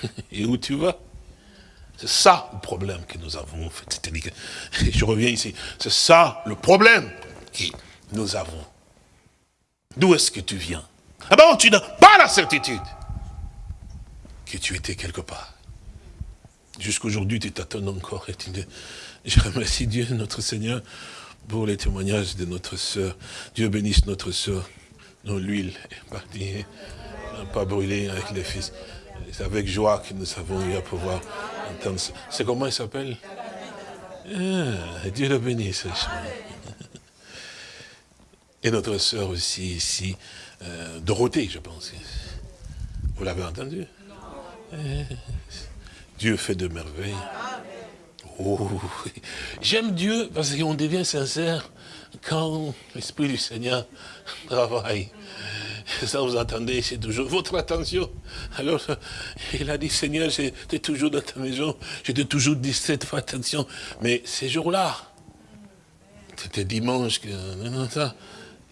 *laughs* Et où tu vas? C'est ça le problème que nous avons. *laughs* Je reviens ici. C'est ça le problème que nous avons. D'où est-ce que tu viens? Ah ben, tu n'as pas la certitude que tu étais quelque part. Jusqu'aujourd'hui, tu t'attends encore. Et tu je remercie Dieu, notre Seigneur, pour les témoignages de notre sœur. Dieu bénisse notre sœur. Non, l'huile est partie. n'a pas brûlé avec les fils. C'est avec joie que nous avons eu à pouvoir C'est comment il s'appelle? Ah, Dieu le bénisse. Et notre sœur aussi ici, euh, Dorothée, je pense. Vous l'avez entendu? Dieu fait de merveilles. Oh, J'aime Dieu parce qu'on devient sincère quand l'Esprit du Seigneur travaille. Ça, vous entendez, c'est toujours votre attention. Alors, il a dit, Seigneur, j'étais toujours dans ta maison, j'étais toujours distrait, fais attention. Mais ces jours-là, c'était dimanche, que, ça,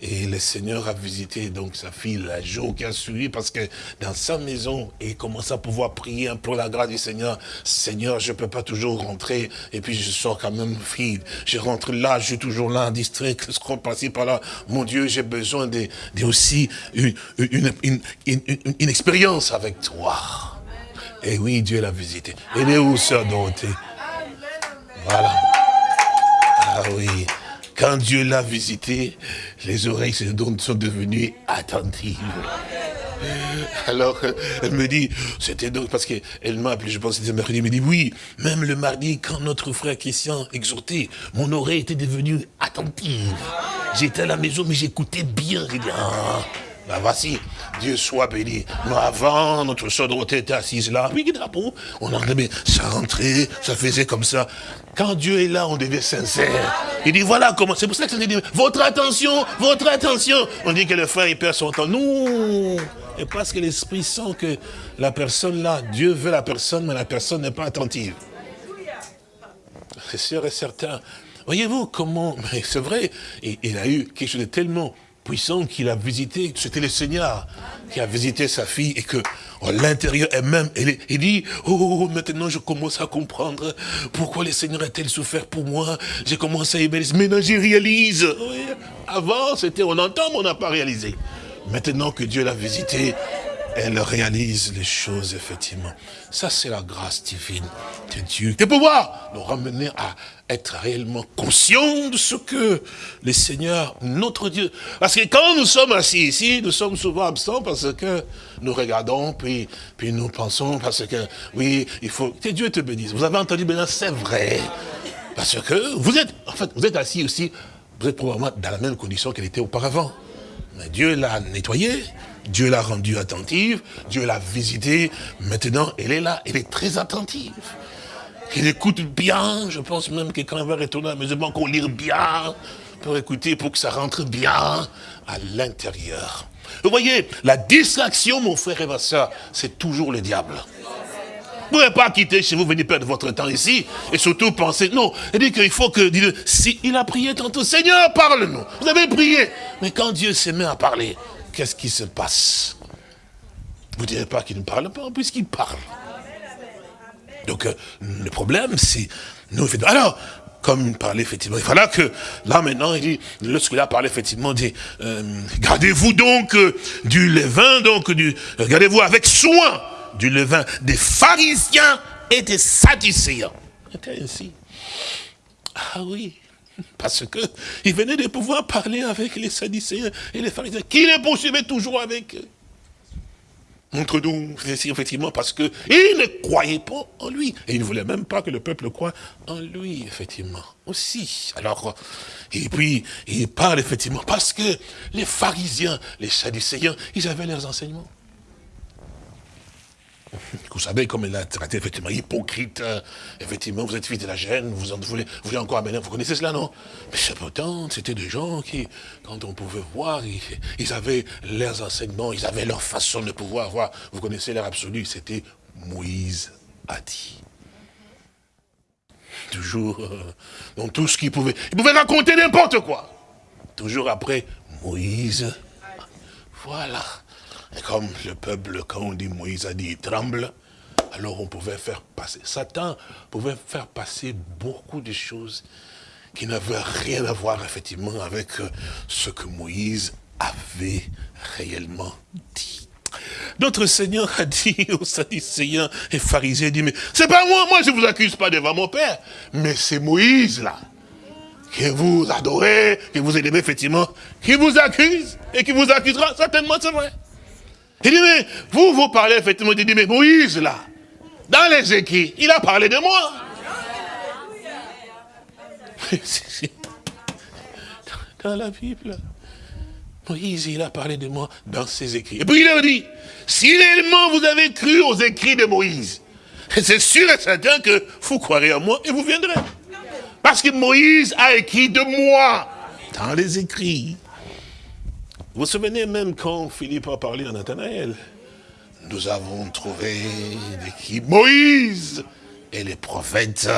et le Seigneur a visité donc sa fille la jour qui a suivi parce que dans sa maison, il commence à pouvoir prier pour la grâce du Seigneur. Seigneur, je peux pas toujours rentrer et puis je sors quand même fille. Je rentre là, je suis toujours là, distrait, je qu'on passer par là. Mon Dieu, j'ai besoin de, aussi une, une, une, expérience avec toi. Et oui, Dieu l'a visité. Elle est où, sœur Dorothée Voilà. Ah oui. Quand Dieu l'a visité, les oreilles sont devenues attentives. Alors, elle me dit, c'était donc parce qu'elle m'a appelé, je pense que c'était mercredi, elle me dit, oui, même le mardi, quand notre frère Christian exhortait, mon oreille était devenue attentive. J'étais à la maison, mais j'écoutais bien. Dit, ah, ben voici, Dieu soit béni. Mais avant, notre soeur Dorothée était assise là. Oui, on entendait, ça rentrait, ça faisait comme ça. Quand Dieu est là, on devient sincère. Il dit, voilà comment, c'est pour ça que ça dit, votre attention, votre attention. On dit que le frère, il perd son temps. Non Et parce que l'Esprit sent que la personne là, Dieu veut la personne, mais la personne n'est pas attentive. C'est sûr et certain. Voyez-vous comment, c'est vrai, il a eu quelque chose de tellement puissant qu'il a visité, c'était le Seigneur qui a visité sa fille et que à l'intérieur elle-même, il dit, oh, oh, oh, maintenant je commence à comprendre pourquoi le Seigneur a-t-il souffert pour moi. J'ai commencé à aimer, maintenant je réalise. Avant, c'était on entend, mais on n'a pas réalisé. Maintenant que Dieu l'a visité, elle réalise les choses, effectivement. Ça, c'est la grâce divine de Dieu. De pouvoir nous ramener à être réellement conscients de ce que le Seigneur, notre Dieu... Parce que quand nous sommes assis ici, nous sommes souvent absents parce que nous regardons, puis, puis nous pensons, parce que, oui, il faut... Que Dieu te bénisse. Vous avez entendu, maintenant, c'est vrai. Parce que vous êtes, en fait, vous êtes assis aussi, vous êtes probablement dans la même condition qu'elle était auparavant. Mais Dieu l'a nettoyé, Dieu l'a rendue attentive, Dieu l'a visitée. Maintenant, elle est là, elle est très attentive. Elle écoute bien, je pense même que quand elle va retourner à la maison, qu'on lire bien, pour écouter, pour que ça rentre bien à l'intérieur. Vous voyez, la distraction, mon frère et ma soeur, c'est toujours le diable. Vous ne pouvez pas quitter chez vous, venir perdre votre temps ici, et surtout penser, non, il dit qu'il faut que, si il a prié tantôt, Seigneur, parle-nous. Vous avez prié. Mais quand Dieu s'est mis à parler, qu'est-ce qui se passe? Vous ne direz pas qu'il ne parle pas, puisqu'il parle. Donc, euh, le problème, c'est, nous, alors, comme il parlait effectivement, il fallait que, là maintenant, il dit, lorsqu'il a parlé effectivement, il dit, euh, gardez-vous donc euh, du levain, donc du, gardez-vous avec soin du levain des pharisiens et des sadducéens. C'était ainsi. Ah oui, *laughs* parce que il venait de pouvoir parler avec les sadducéens et les pharisiens, qui les poursuivaient toujours avec eux. Montre-nous, effectivement, parce qu'ils ne croyaient pas en lui. Et ils ne voulaient même pas que le peuple croie en lui, effectivement, aussi. Alors, et puis, il parle effectivement, parce que les pharisiens, les sadducéens, ils avaient leurs enseignements. Vous savez, comme il a traité, effectivement, hypocrite, euh, effectivement, vous êtes fils de la gêne, vous en voulez, vous voulez encore amener, vous connaissez cela, non? Mais c'est pourtant, c'était des gens qui, quand on pouvait voir, ils, avaient leurs enseignements, ils avaient leur façon de pouvoir voir, vous connaissez leur absolu, c'était Moïse a dit. Toujours, euh, dans tout ce qu'il pouvait, il pouvait raconter n'importe quoi. Toujours après, Moïse, voilà. Et comme le peuple, quand on dit Moïse a dit, il tremble, alors on pouvait faire passer, Satan pouvait faire passer beaucoup de choses qui n'avaient rien à voir effectivement avec euh, ce que Moïse avait réellement dit. Notre Seigneur a dit *laughs* aux Sadducéens et pharisiens, dit, mais c'est pas moi, moi je vous accuse pas devant mon Père, mais c'est Moïse là, que vous adorez, que vous aimez effectivement, qui vous accuse et qui vous accusera, certainement c'est vrai. Il dit, mais vous, vous parlez effectivement, il dit, mais Moïse, là, dans les écrits, il a parlé de moi. *laughs* dans la Bible, Moïse, il a parlé de moi dans ses écrits. Et puis il a dit, si réellement vous avez cru aux écrits de Moïse, *laughs* c'est sûr et certain que vous croirez en moi et vous viendrez. Parce que Moïse a écrit de moi dans les écrits. Vous vous souvenez même quand Philippe a parlé à Nathanaël? Nous avons trouvé qui Moïse et les prophètes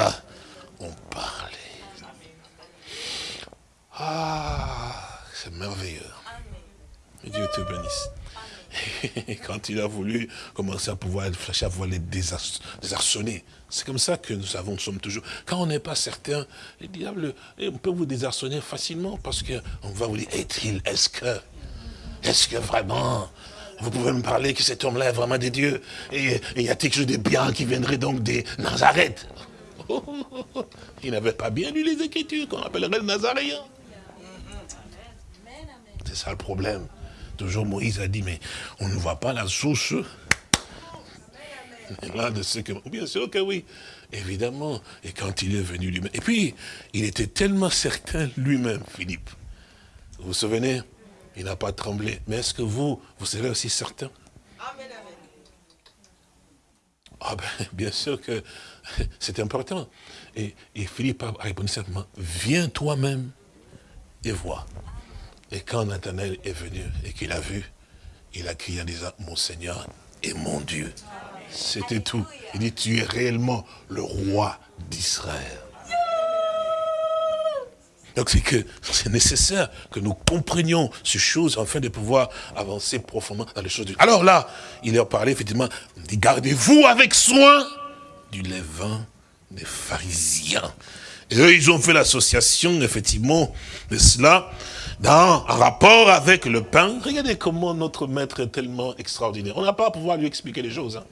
ont parlé. Ah, c'est merveilleux. Dieu te bénisse. Et *laughs* quand il a voulu commencer à pouvoir à pouvoir les désarçonner, c'est comme ça que nous avons, nous sommes toujours. Quand on n'est pas certain, le diable, on peut vous désarçonner facilement parce qu'on va vous dire, est-il, est-ce que est-ce que vraiment, vous pouvez me parler que cet homme-là est vraiment des dieux? Et il y a quelque chose de bien qui viendrait donc des Nazareth *laughs* Il n'avait pas bien lu les Écritures qu'on appellerait le Nazaréen. C'est ça le problème. Toujours Moïse a dit, mais on ne voit pas la source. Là, de ce que... Bien sûr que oui, évidemment. Et quand il est venu lui-même. Et puis, il était tellement certain lui-même, Philippe. Vous vous souvenez? Il n'a pas tremblé. Mais est-ce que vous, vous serez aussi certain? Amen, Ah ben, *laughs* bien sûr que *laughs* c'est important. Et, Philippe a répondu simplement, viens toi-même et vois. Et quand Nathanaël est venu et qu'il a vu, il a crié en disant, mon Seigneur et mon Dieu. C'était tout. Il dit, tu es réellement le roi d'Israël. Donc c'est que c'est nécessaire que nous comprenions ces choses afin de pouvoir avancer profondément dans les choses. Alors là, il leur parlait effectivement, dit gardez-vous avec soin du levain des pharisiens. Et eux, ils ont fait l'association, effectivement, de cela, dans un rapport avec le pain. Regardez comment notre maître est tellement extraordinaire. On n'a pas à pouvoir lui expliquer les choses. Hein.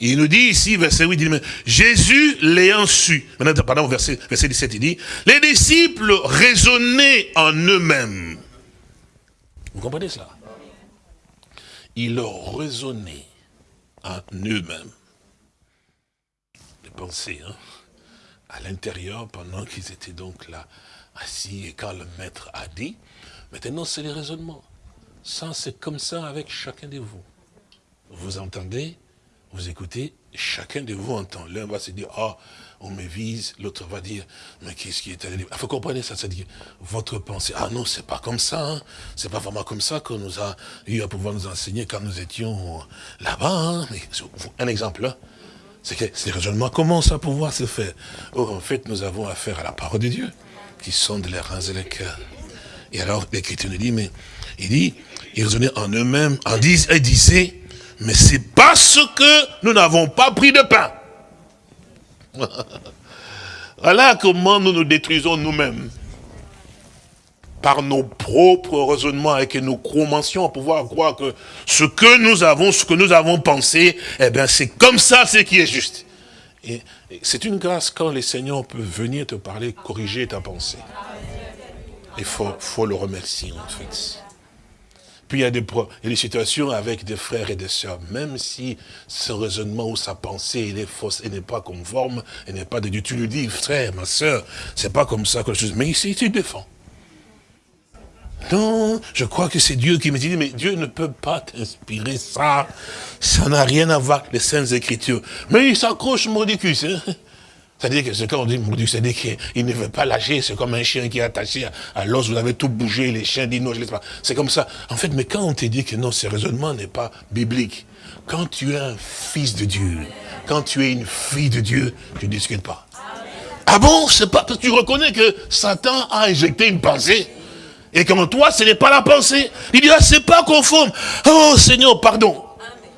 Il nous dit ici, verset 8, il dit, Jésus l'ayant su. Maintenant, pardon, verset, verset 17, il dit, les disciples raisonnaient en eux-mêmes. Vous comprenez cela? Ils raisonnaient en eux-mêmes. Les pensées, hein à l'intérieur, pendant qu'ils étaient donc là, assis, et quand le maître a dit, maintenant c'est les raisonnements. Ça, c'est comme ça avec chacun de vous. Vous entendez? Vous écoutez, chacun de vous entend. L'un va se dire, ah, on me vise, l'autre va dire, mais qu'est-ce qui est allé Il faut comprendre ça, c'est-à-dire, votre pensée, ah non, c'est pas comme ça, hein. c'est pas vraiment comme ça qu'on nous a eu à pouvoir nous enseigner quand nous étions là-bas. Hein. Un exemple, hein. c'est que ces raisonnements commencent à pouvoir se faire? Or, en fait, nous avons affaire à la parole de Dieu, qui sonde les reins et les cœurs. Et alors, l'Écriture nous dit, mais, il dit, ils raisonnaient en eux-mêmes, en disent, et disaient, mais c'est parce que nous n'avons pas pris de pain. *laughs* voilà comment nous nous détruisons nous-mêmes. Par nos propres raisonnements et que nous commencions à pouvoir croire que ce que nous avons, ce que nous avons pensé, eh bien c'est comme ça ce qui est juste. Et, c'est une grâce quand les seigneurs peuvent venir te parler, corriger ta pensée. Il faut, faut le remercier en fait. Il y, a des, situations avec des frères et des sœurs, même si ce raisonnement ou sa pensée est fausse, et n'est pas conforme, et n'est pas de Dieu. Tu lui dis, frère, ma sœur, c'est pas comme ça que je... Mais ici, tu défends. Non, je crois que c'est Dieu qui me dit, mais Dieu ne peut pas t'inspirer ça. Ça n'a rien à voir avec les Saintes Écritures. Mais il s'accroche Mordicus. Hein. C'est-à-dire que c'est quand on dit Mordicus, c'est-à-dire qu'il ne veut pas lâcher, c'est comme un chien qui est attaché à, l'os, vous avez tout bougé, les chiens disent non, je laisse pas. C'est comme ça. En fait, mais quand on te dit que non, ce raisonnement n'est pas biblique, quand tu es un fils de Dieu, quand tu es une fille de Dieu, tu ne discutes pas. Ah bon, c'est pas parce que tu reconnais que Satan a injecté une pensée et qu'en toi, ce n'est pas la pensée. Il dit, ah, c'est pas conforme. Oh Seigneur, pardon.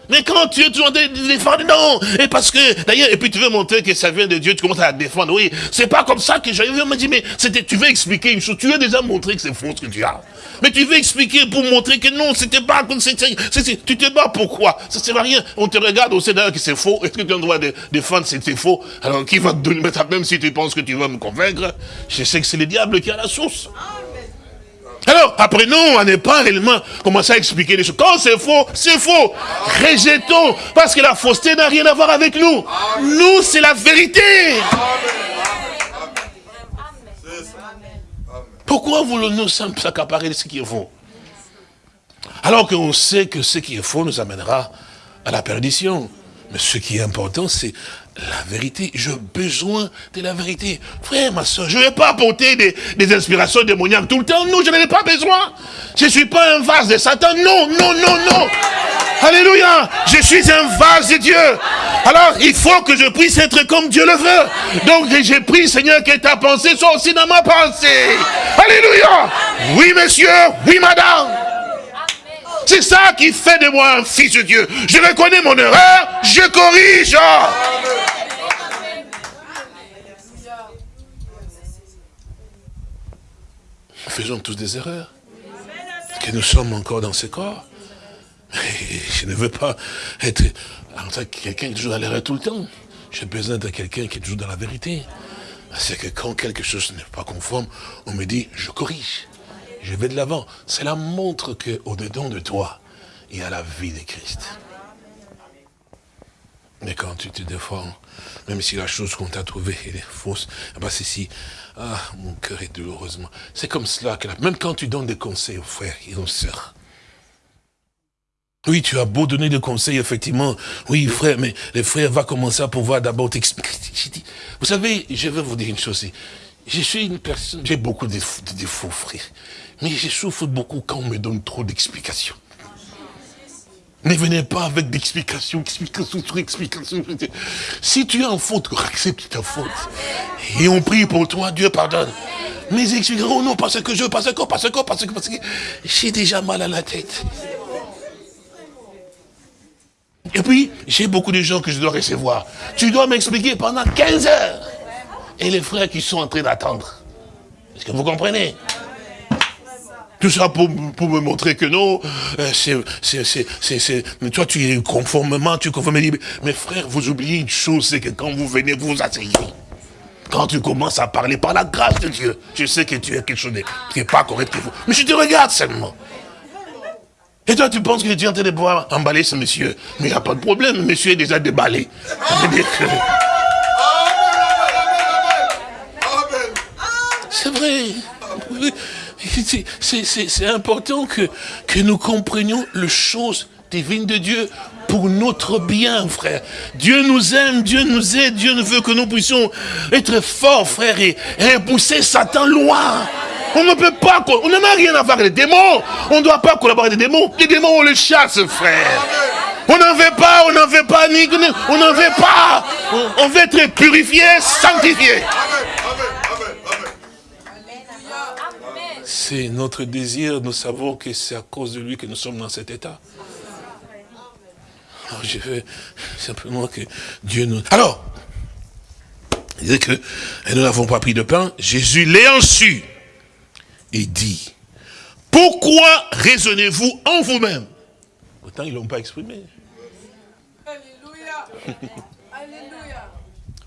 Mais quand tu es toujours en train de défendre, non. Et parce que, d'ailleurs, et puis tu veux montrer que ça vient de Dieu, tu commences à défendre. Oui, c'est pas comme ça que. On m'a dit, mais c'était, tu veux expliquer une chose. Tu as déjà montré que c'est faux ce que tu as. Mais tu veux expliquer pour montrer que non, c'était pas comme c'est, tu te bats pourquoi Ça sert à rien. On te regarde, on sait d'ailleurs que c'est faux. Est-ce que tu as le droit de défendre c'est faux? Alors qui va te donner, même si tu penses que tu vas me convaincre, je sais que c'est le diable qui a la source. Alors, après, non, on n'est pas réellement commencé à expliquer les choses. Quand c'est faux, c'est faux. Rejetons, parce que la fausseté n'a rien à voir avec nous. Nous, c'est la vérité. Pourquoi voulons-nous s'accaparer de ce qui est faux? Alors qu'on sait que ce qui est faux nous amènera à la perdition. Mais ce qui est important, c'est la vérité. J'ai besoin de la vérité. Frère, ma soeur, je ne vais pas apporter des, inspirations démoniaques tout le temps. Non, je n'en ai pas besoin. Je ne suis pas un vase de Satan. Non, non, non, non. Alléluia. Je suis un vase de Dieu. Alors, il faut que je puisse être comme Dieu le veut. Donc, j'ai pris, Seigneur, que ta pensée soit aussi dans ma pensée. Alléluia. Oui, monsieur. Oui, madame. C'est ça qui fait de moi un fils de Dieu. Je reconnais mon erreur, je corrige. Nous faisons tous des erreurs. Que nous sommes encore dans ce corps. je ne veux pas être quelqu'un qui toujours dans l'erreur tout le temps. J'ai besoin de quelqu'un qui toujours dans la vérité. C'est que quand quelque chose n'est pas conforme, on me dit, je corrige je vais de l'avant. Cela montre qu'au-dedans de toi, il y a la vie de Christ. Mais quand tu te défends, même si la chose qu'on t'a trouvée est fausse, ben c'est si, ah, mon cœur est douloureusement. C'est comme cela que, même quand tu donnes des conseils aux frères et aux sœurs, oui, tu as beau donner des conseils, effectivement. Oui, frère, mais le frère va commencer à pouvoir d'abord t'expliquer. Vous savez, je vais vous dire une chose. Je suis une personne, j'ai beaucoup de défauts, frère. Mais je souffre beaucoup quand on me donne trop d'explications. Ne venez pas avec d'explications, explications sur explications. Si tu es en faute, accepte ta faute. Et on prie pour toi, Dieu pardonne. Mais expliqueront, oh non, parce que je, parce que, parce que, parce que, parce que, j'ai déjà mal à la tête. Et puis, j'ai beaucoup de gens que je dois recevoir. Tu dois m'expliquer pendant 15 heures. Et les frères qui sont en train d'attendre. Est-ce que vous comprenez? Tout ça pour, pour me montrer que non, euh, c'est, toi tu es conformément, tu es conformément. Mais frère, vous oubliez une chose, c'est que quand vous venez, vous vous asseyez. Quand tu commences à parler par la grâce de Dieu, je sais que tu es quelque chose qui n'est pas correct pour vous. Mais je te regarde seulement. Et toi, tu penses que tu es en train de pouvoir emballer ce monsieur. Mais il n'y a pas de problème, le monsieur est déjà déballé. C'est vrai. C'est important que, nous comprenions les choses divines de Dieu pour notre bien, frère. Dieu nous aime, Dieu nous aide, Dieu veut que nous puissions être forts, frère, et, repousser Satan loin. On ne peut pas, on n'en a rien à voir avec les démons. On ne doit pas collaborer avec les démons. Les démons, on les chasse, frère. On n'en veut pas, on n'en veut pas, on n'en veut pas. On veut être purifié, sanctifié. C'est notre désir, nous savons que c'est à cause de lui que nous sommes dans cet état. Alors je veux simplement que Dieu nous... Alors, il dit que nous n'avons pas pris de pain, Jésus l'ayant su, et dit, pourquoi raisonnez-vous en vous-même? Pourtant, ils ne l'ont pas exprimé. Alléluia. Alléluia.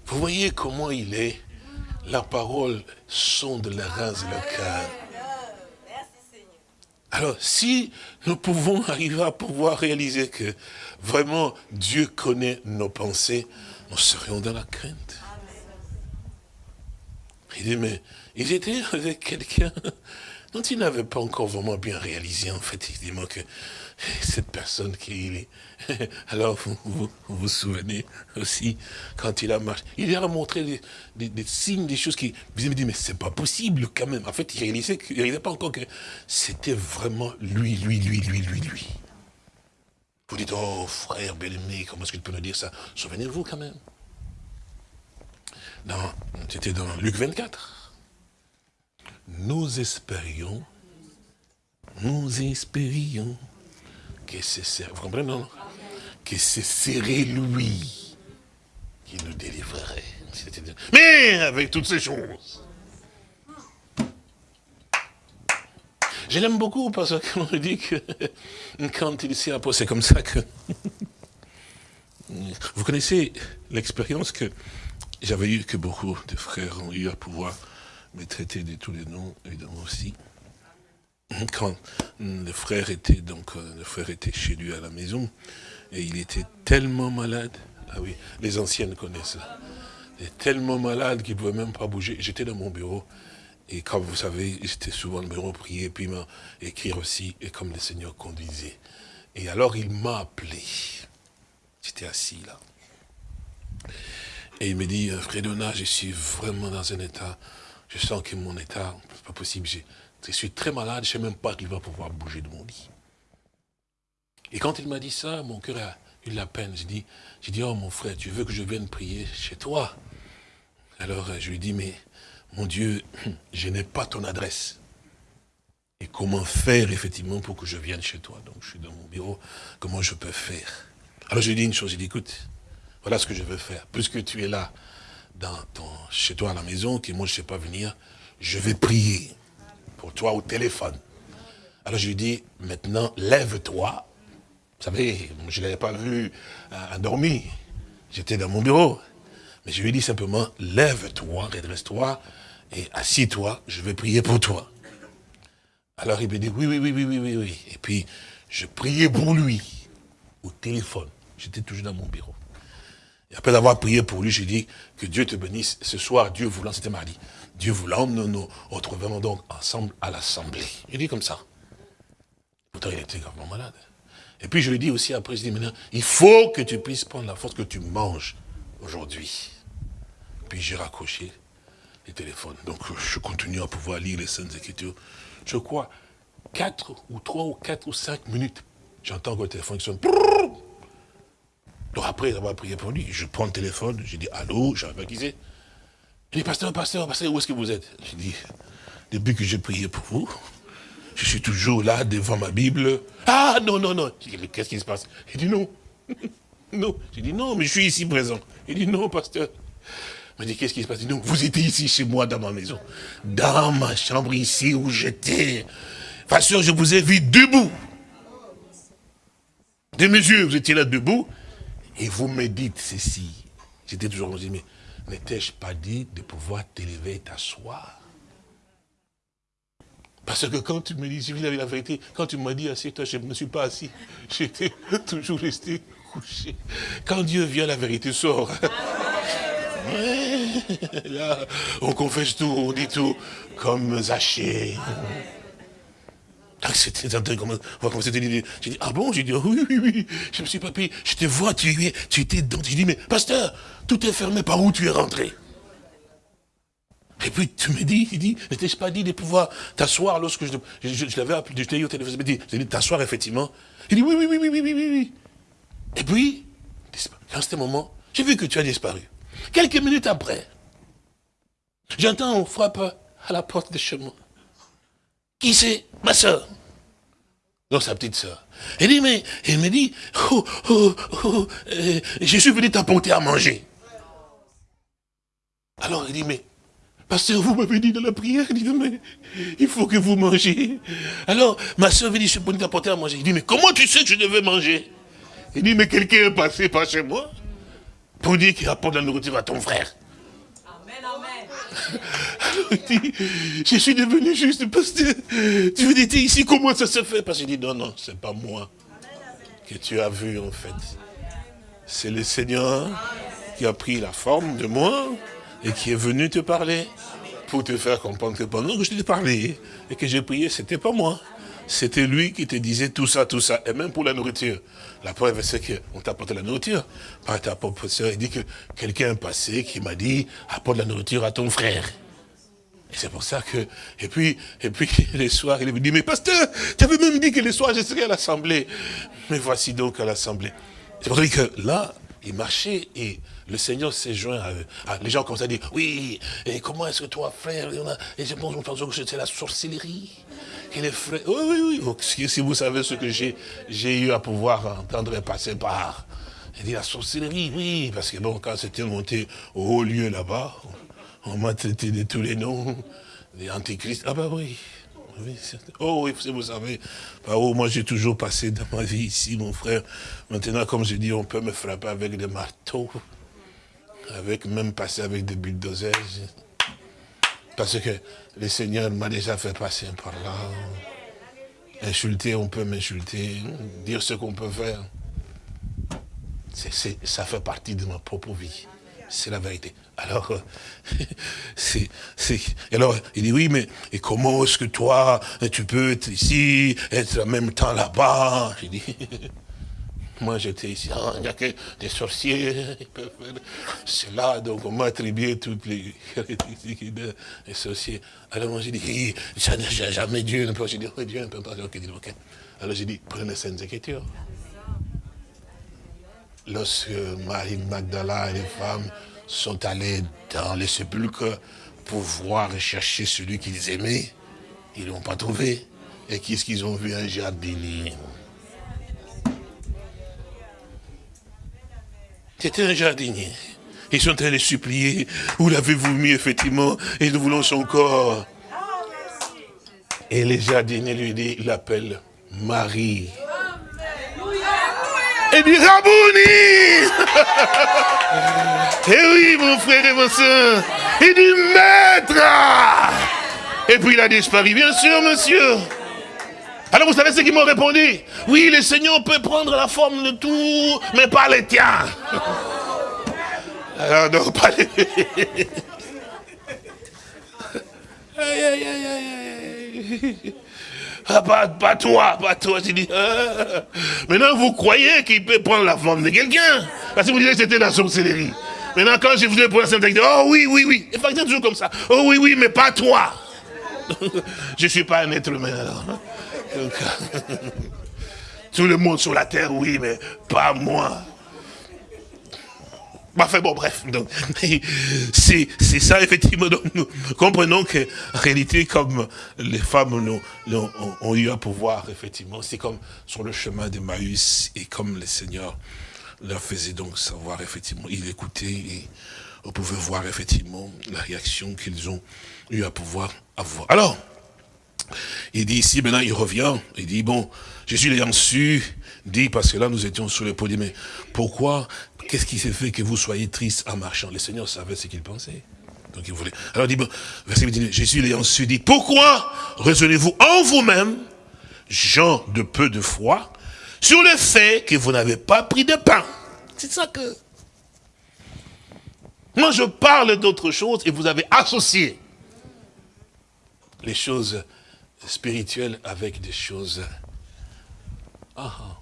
Vous voyez comment il est La parole sonde la race de le cœur. Alors, si nous pouvons *laughs* arriver à pouvoir réaliser que vraiment Dieu connaît nos pensées, nous serions dans la crainte. Il dit, mais ils étaient *laughs* avec quelqu'un Donc il n'avait pas encore vraiment bien réalisé, en fait, effectivement, que *laughs* cette personne qui est... *laughs* Alors, vous vous, souvenez aussi, quand il a marché, il a montré des, signes, des choses qui... Vous avez dit, mais c'est pas possible quand même. En fait, il réalisait, il réalisait pas encore que c'était vraiment lui, lui, lui, lui, lui, lui. Vous dites, oh frère bien-aimé, comment est-ce qu'il peut nous dire ça? Souvenez-vous quand même. C'était dans Luc 24. Nous espérions, nous espérions que vous comprenez, non? Que ce serait lui qui nous délivrerait. Mais avec toutes ces choses. Je l'aime beaucoup parce qu'on me dit que *laughs* quand il s'est apposé, c'est comme ça que... *laughs* Vous connaissez l'expérience que j'avais eu, que beaucoup de frères ont eu à pouvoir me traiter de tous les noms, évidemment aussi. *laughs* Quand le frère était donc euh, le frère était chez lui à la maison et il était tellement malade. Ah oui, les anciennes connaissent. Il était tellement malade qu'il ne pouvait même pas bouger. J'étais dans mon bureau et comme vous savez, j'étais souvent dans le bureau prier, puis écrire aussi, et comme le Seigneur conduisait. Et alors il m'a appelé. J'étais assis là. Et il me dit, euh, Frédona, je suis vraiment dans un état, je sens que mon état, c'est pas possible, je, suis très malade, je ne sais même pas qu'il va pouvoir bouger de mon lit. Et quand il m'a dit ça, mon cœur a eu la peine. J'ai dit, dit, oh mon frère, tu veux que je vienne prier chez toi? Alors euh, je lui dis, mais mon Dieu, *clears throat* je n'ai pas ton adresse. Et comment faire effectivement pour que je vienne chez toi? Donc je suis dans mon bureau, comment je peux faire? Alors je lui dis une chose, je lui dis, écoute, voilà ce que je veux faire. Puisque tu es là, dans ton, chez toi à la maison, que moi je ne sais pas venir, je vais prier pour toi au téléphone. Alors je lui dis, maintenant, lève-toi. Vous savez, je ne l'avais pas vu endormi. J'étais dans mon bureau. Mais je lui dis simplement, lève-toi, redresse-toi, et assis-toi, je vais prier pour toi. Alors il me dit, oui, oui, oui, oui, oui, oui. Et puis, je priais pour lui, au téléphone. J'étais toujours dans mon bureau. Et après avoir prié pour lui, j'ai dit que Dieu te bénisse. Ce soir, Dieu voulant, c'était mardi. Dieu voulant, nous nous retrouvons donc ensemble à l'assemblée. Il dit comme ça. Pourtant, il était gravement malade. Et puis je lui dis aussi après, je dis maintenant, il faut que tu puisses prendre la force que tu manges aujourd'hui. Puis j'ai raccroché les téléphones. Donc je continue à pouvoir lire les Saintes Écritures. Je crois, quatre ou trois ou quatre ou cinq minutes, j'entends que le téléphone qui sonne. Donc après avoir prié pour lui, je prends le téléphone, je dis allô, j'ai baptisé. Il dit, pasteur, pasteur, pasteur, où est-ce que vous êtes? Je dis, depuis que j'ai prié pour vous, je suis toujours là devant ma Bible. Ah non, non, non. Je dis, qu'est-ce qui se passe? Il dit non. *laughs* non. J'ai dit non, mais je suis ici présent. Il dit non, pasteur. Il dit, qu'est-ce qui se passe? Il dit non, vous étiez ici chez moi dans ma maison. Dans ma chambre ici où j'étais. Pasteur, je vous ai vu debout. De mes yeux, vous étiez là debout. Et vous me dites ceci. J'étais toujours dit, mais n'étais-je pas dit de pouvoir t'élever et t'asseoir? Parce que quand tu me dis, je la vérité, quand tu m'as dit assieds-toi, je ne me suis pas assis. *laughs* J'étais toujours resté couché. Quand Dieu vient, la vérité sort. *laughs* on confesse tout, on dit tout, comme Zaché. C'était J'ai dit, ah bon? J'ai dit, oui, oui, oui. Je me suis pas payé. Je te vois, tu, tu étais dans. J'ai dit, mais pasteur, tout est fermé, par où tu es rentré? Et puis tu me dis, il dit, n'étais-je pas dit de pouvoir t'asseoir lorsque je, je, l'avais appelé, je t'ai eu au téléphone, je dit, dit t'asseoir effectivement. Il dit, oui, oui, oui, oui, oui, oui, oui. Et puis, dans ce moment, j'ai vu que tu as disparu. Quelques minutes après, j'entends, on frappe à la porte de chez moi. Qui c'est Ma soeur. Donc sa petite soeur. Elle dit, mais, elle me dit, oh, oh, oh, euh, je suis venu t'apporter à manger. Alors il dit, mais, pasteur, vous m'avez dit dans la prière, il dit, mais, il faut que vous mangez. Alors, ma soeur dire, je suis venu t'apporter à manger. Il dit, mais comment tu sais que je devais manger? Il dit, mais quelqu'un est passé par chez moi pour dire qu'il apporte la nourriture à ton frère. Je suis devenu juste pasteur. Tu veux dire ici, comment ça se fait? Parce qu'il dit, non, non, c'est pas moi que tu as vu en fait. C'est le Seigneur qui a pris la forme de moi et qui est venu te parler. pour te faire comprendre que pendant que je t'ai parlé et que j'ai prié, c'était pas moi. C'était lui qui te disait tout ça, tout ça, et même pour la nourriture. La preuve, c'est qu'on t'apporte la nourriture. Par ta propre il dit que quelqu'un passé qui m'a dit, apporte la nourriture à ton frère. Et c'est pour ça que, et puis, et puis, *laughs* les soirs, il me dit, mais pasteur, tu avais même dit que les soirs, je serais à l'assemblée. Mais voici donc à l'assemblée. C'est pour ça que là, il marchait et le Seigneur s'est joint à eux. Ah, les gens commencent à dire, oui, et comment est-ce que toi, frère, et je pense que c'est la sorcellerie. Et les frères, oui, oui, oui, si vous savez ce que j'ai eu à pouvoir entendre et passer par. Il dit la sorcellerie, oui, parce que bon, quand c'était monté au haut lieu là-bas, on m'a traité de tous les noms, des antichrists. Ah bah oui, oh oui, vous savez, par où moi j'ai toujours passé dans ma vie ici, mon frère. Maintenant, comme je dis, on peut me frapper avec des marteaux, avec même passer avec des bulldozers. Parce que le Seigneur m'a déjà fait passer par là. Insulter, on peut m'insulter, dire ce qu'on peut faire. ça fait partie de ma propre vie. C'est la vérité. Alors, *laughs* c'est, alors, il dit, oui, mais et comment est-ce que toi, tu peux être ici, être en même temps là-bas? J'ai dit, *laughs* moi j'étais ici, ah, il n'y a que des sorciers, *laughs* ils peuvent faire cela, donc on m'a attribué toutes les caractéristiques des sorciers. Alors moi j'ai dit, jamais Dieu j'ai dit, oui, Dieu ne peut pas, ok, ok. Alors j'ai dit, prenez les Saintes Écritures. Lorsque Marie Magdala et les femmes sont allés dans les sépulcres pour voir et chercher celui qu'ils aimaient. Ils ne l'ont pas trouvé. Et qu'est-ce qu'ils ont vu Un jardinier? C'était un jardinier. Ils sont allés supplier. Où l'avez-vous mis, effectivement? Et nous voulons son corps. Et les jardiniers lui dit, il l'appelle Marie. Et dit Rabouni *laughs* Eh oui, mon frère et mon soeur. Il dit Maître Et puis il a disparu. Bien sûr, monsieur. Alors vous savez ce qu'ils m'ont répondu? Oui, le Seigneur peut prendre la forme de tout, mais pas les tiens. Alors non, pas les... *laughs* aïe, aïe, aïe, aïe. Ah, pas, toi, pas toi. J'ai dit, ah. Maintenant, vous croyez qu'il peut prendre la forme de quelqu'un? Parce que vous disiez que c'était la sorcellerie. Maintenant, quand je vous ai posé la dit, oh oui, oui, oui. Et c'est toujours comme ça. Oh oui, oui, mais pas toi. *laughs* je ne suis pas un être humain alors. *laughs* tout le monde sur la terre, oui, mais pas moi. Enfin bon, bref, donc c'est ça effectivement. Donc, nous comprenons que en réalité, comme les femmes ont, eu à pouvoir, effectivement, c'est comme sur le chemin de Maïs et comme le Seigneur leur faisait donc savoir, effectivement, il écoutait et on pouvait voir effectivement la réaction qu'ils ont eu à pouvoir avoir. Alors, il dit ici, maintenant il revient, il dit, bon, Jésus l'ayant su, dit, parce que là nous étions sur le podium, mais pourquoi Qu'est-ce qui s'est fait que vous soyez triste en marchant? Le Seigneur savait ce qu'il pensait. Donc il voulait. Alors dit, bon, verset 29, Jésus l'ayant su dit, pourquoi raisonnez-vous en vous-même, gens de peu de foi, sur le fait que vous n'avez pas pris de pain? C'est ça que... Moi je parle d'autre chose et vous avez associé les choses spirituelles avec des choses... Ah,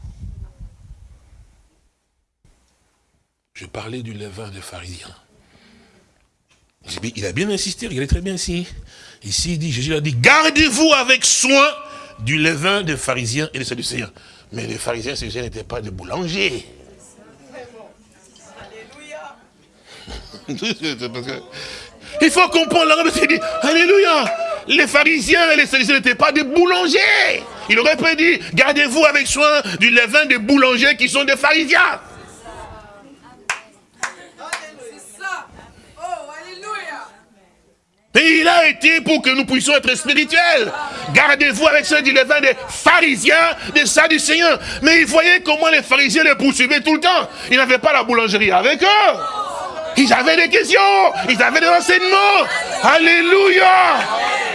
Je parlais du levain des pharisiens. Il a bien insisté, regardez très bien ici. Ici, il dit, Jésus a dit, gardez-vous avec soin du levain des pharisiens et des sadducéens. Mais les pharisiens et les sadducéens n'étaient pas des boulangers. *laughs* Il faut comprendre la il dit, Alléluia. Les pharisiens et les sadducéens n'étaient pas des boulangers. Il aurait pu dire, gardez-vous avec soin du levain des boulangers qui sont des pharisiens. Et il a été pour que nous puissions être spirituels. Gardez-vous avec ceux du levain des pharisiens, des sadducéens. Mais ils voyaient comment les pharisiens les poursuivaient tout le temps. Ils n'avaient pas la boulangerie avec eux. Ils avaient des questions, ils avaient des enseignements. Alléluia.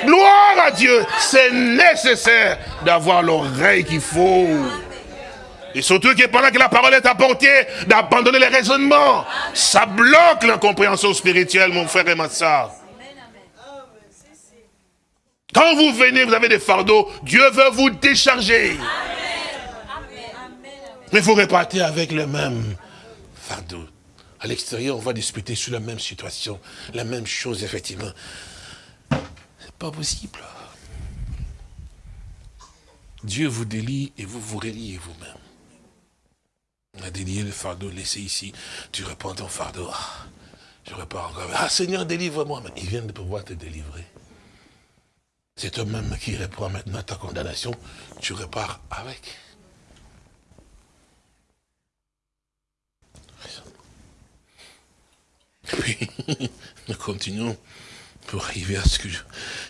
Gloire à Dieu. C'est nécessaire d'avoir l'oreille qu'il faut. Et surtout que pendant que la parole est apportée, d'abandonner les raisonnements. Ça bloque l'incompréhension spirituelle, mon frère et ma soeur. Quand vous venez, vous avez des fardeaux, Dieu veut vous décharger. Mais vous repartez avec le même fardeau. À l'extérieur, on va discuter sur la même situation, la même chose, effectivement. C'est pas possible. Dieu vous délie et vous vous reliez vous-même. On a délié le fardeau, laissé ici. Tu reprends ton fardeau. Ah, je repars encore. Ah Seigneur, délivre-moi. Il vient de pouvoir te délivrer. C'est toi-même qui reprend maintenant ta condamnation. Tu repars avec. Puis, *laughs* nous continuons pour arriver à ce que je...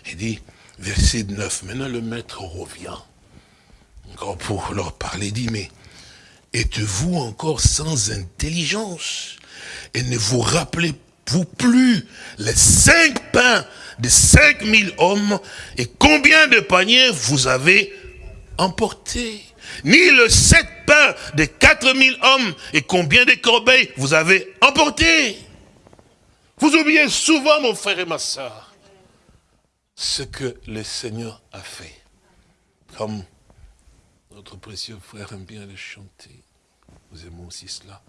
Il dit, verset 9, maintenant le maître revient. Encore pour leur parler, il dit, mais êtes-vous encore sans intelligence? Et ne vous rappelez-vous plus les cinq pains de cinq mille hommes et combien de paniers vous avez emportés? Ni le sept pains de quatre mille hommes et combien de corbeilles vous avez emportés? Vous oubliez souvent, mon frère et ma soeur, ce que le Seigneur a fait. Comme notre précieux frère aime bien le chanter. Nous aimons aussi cela.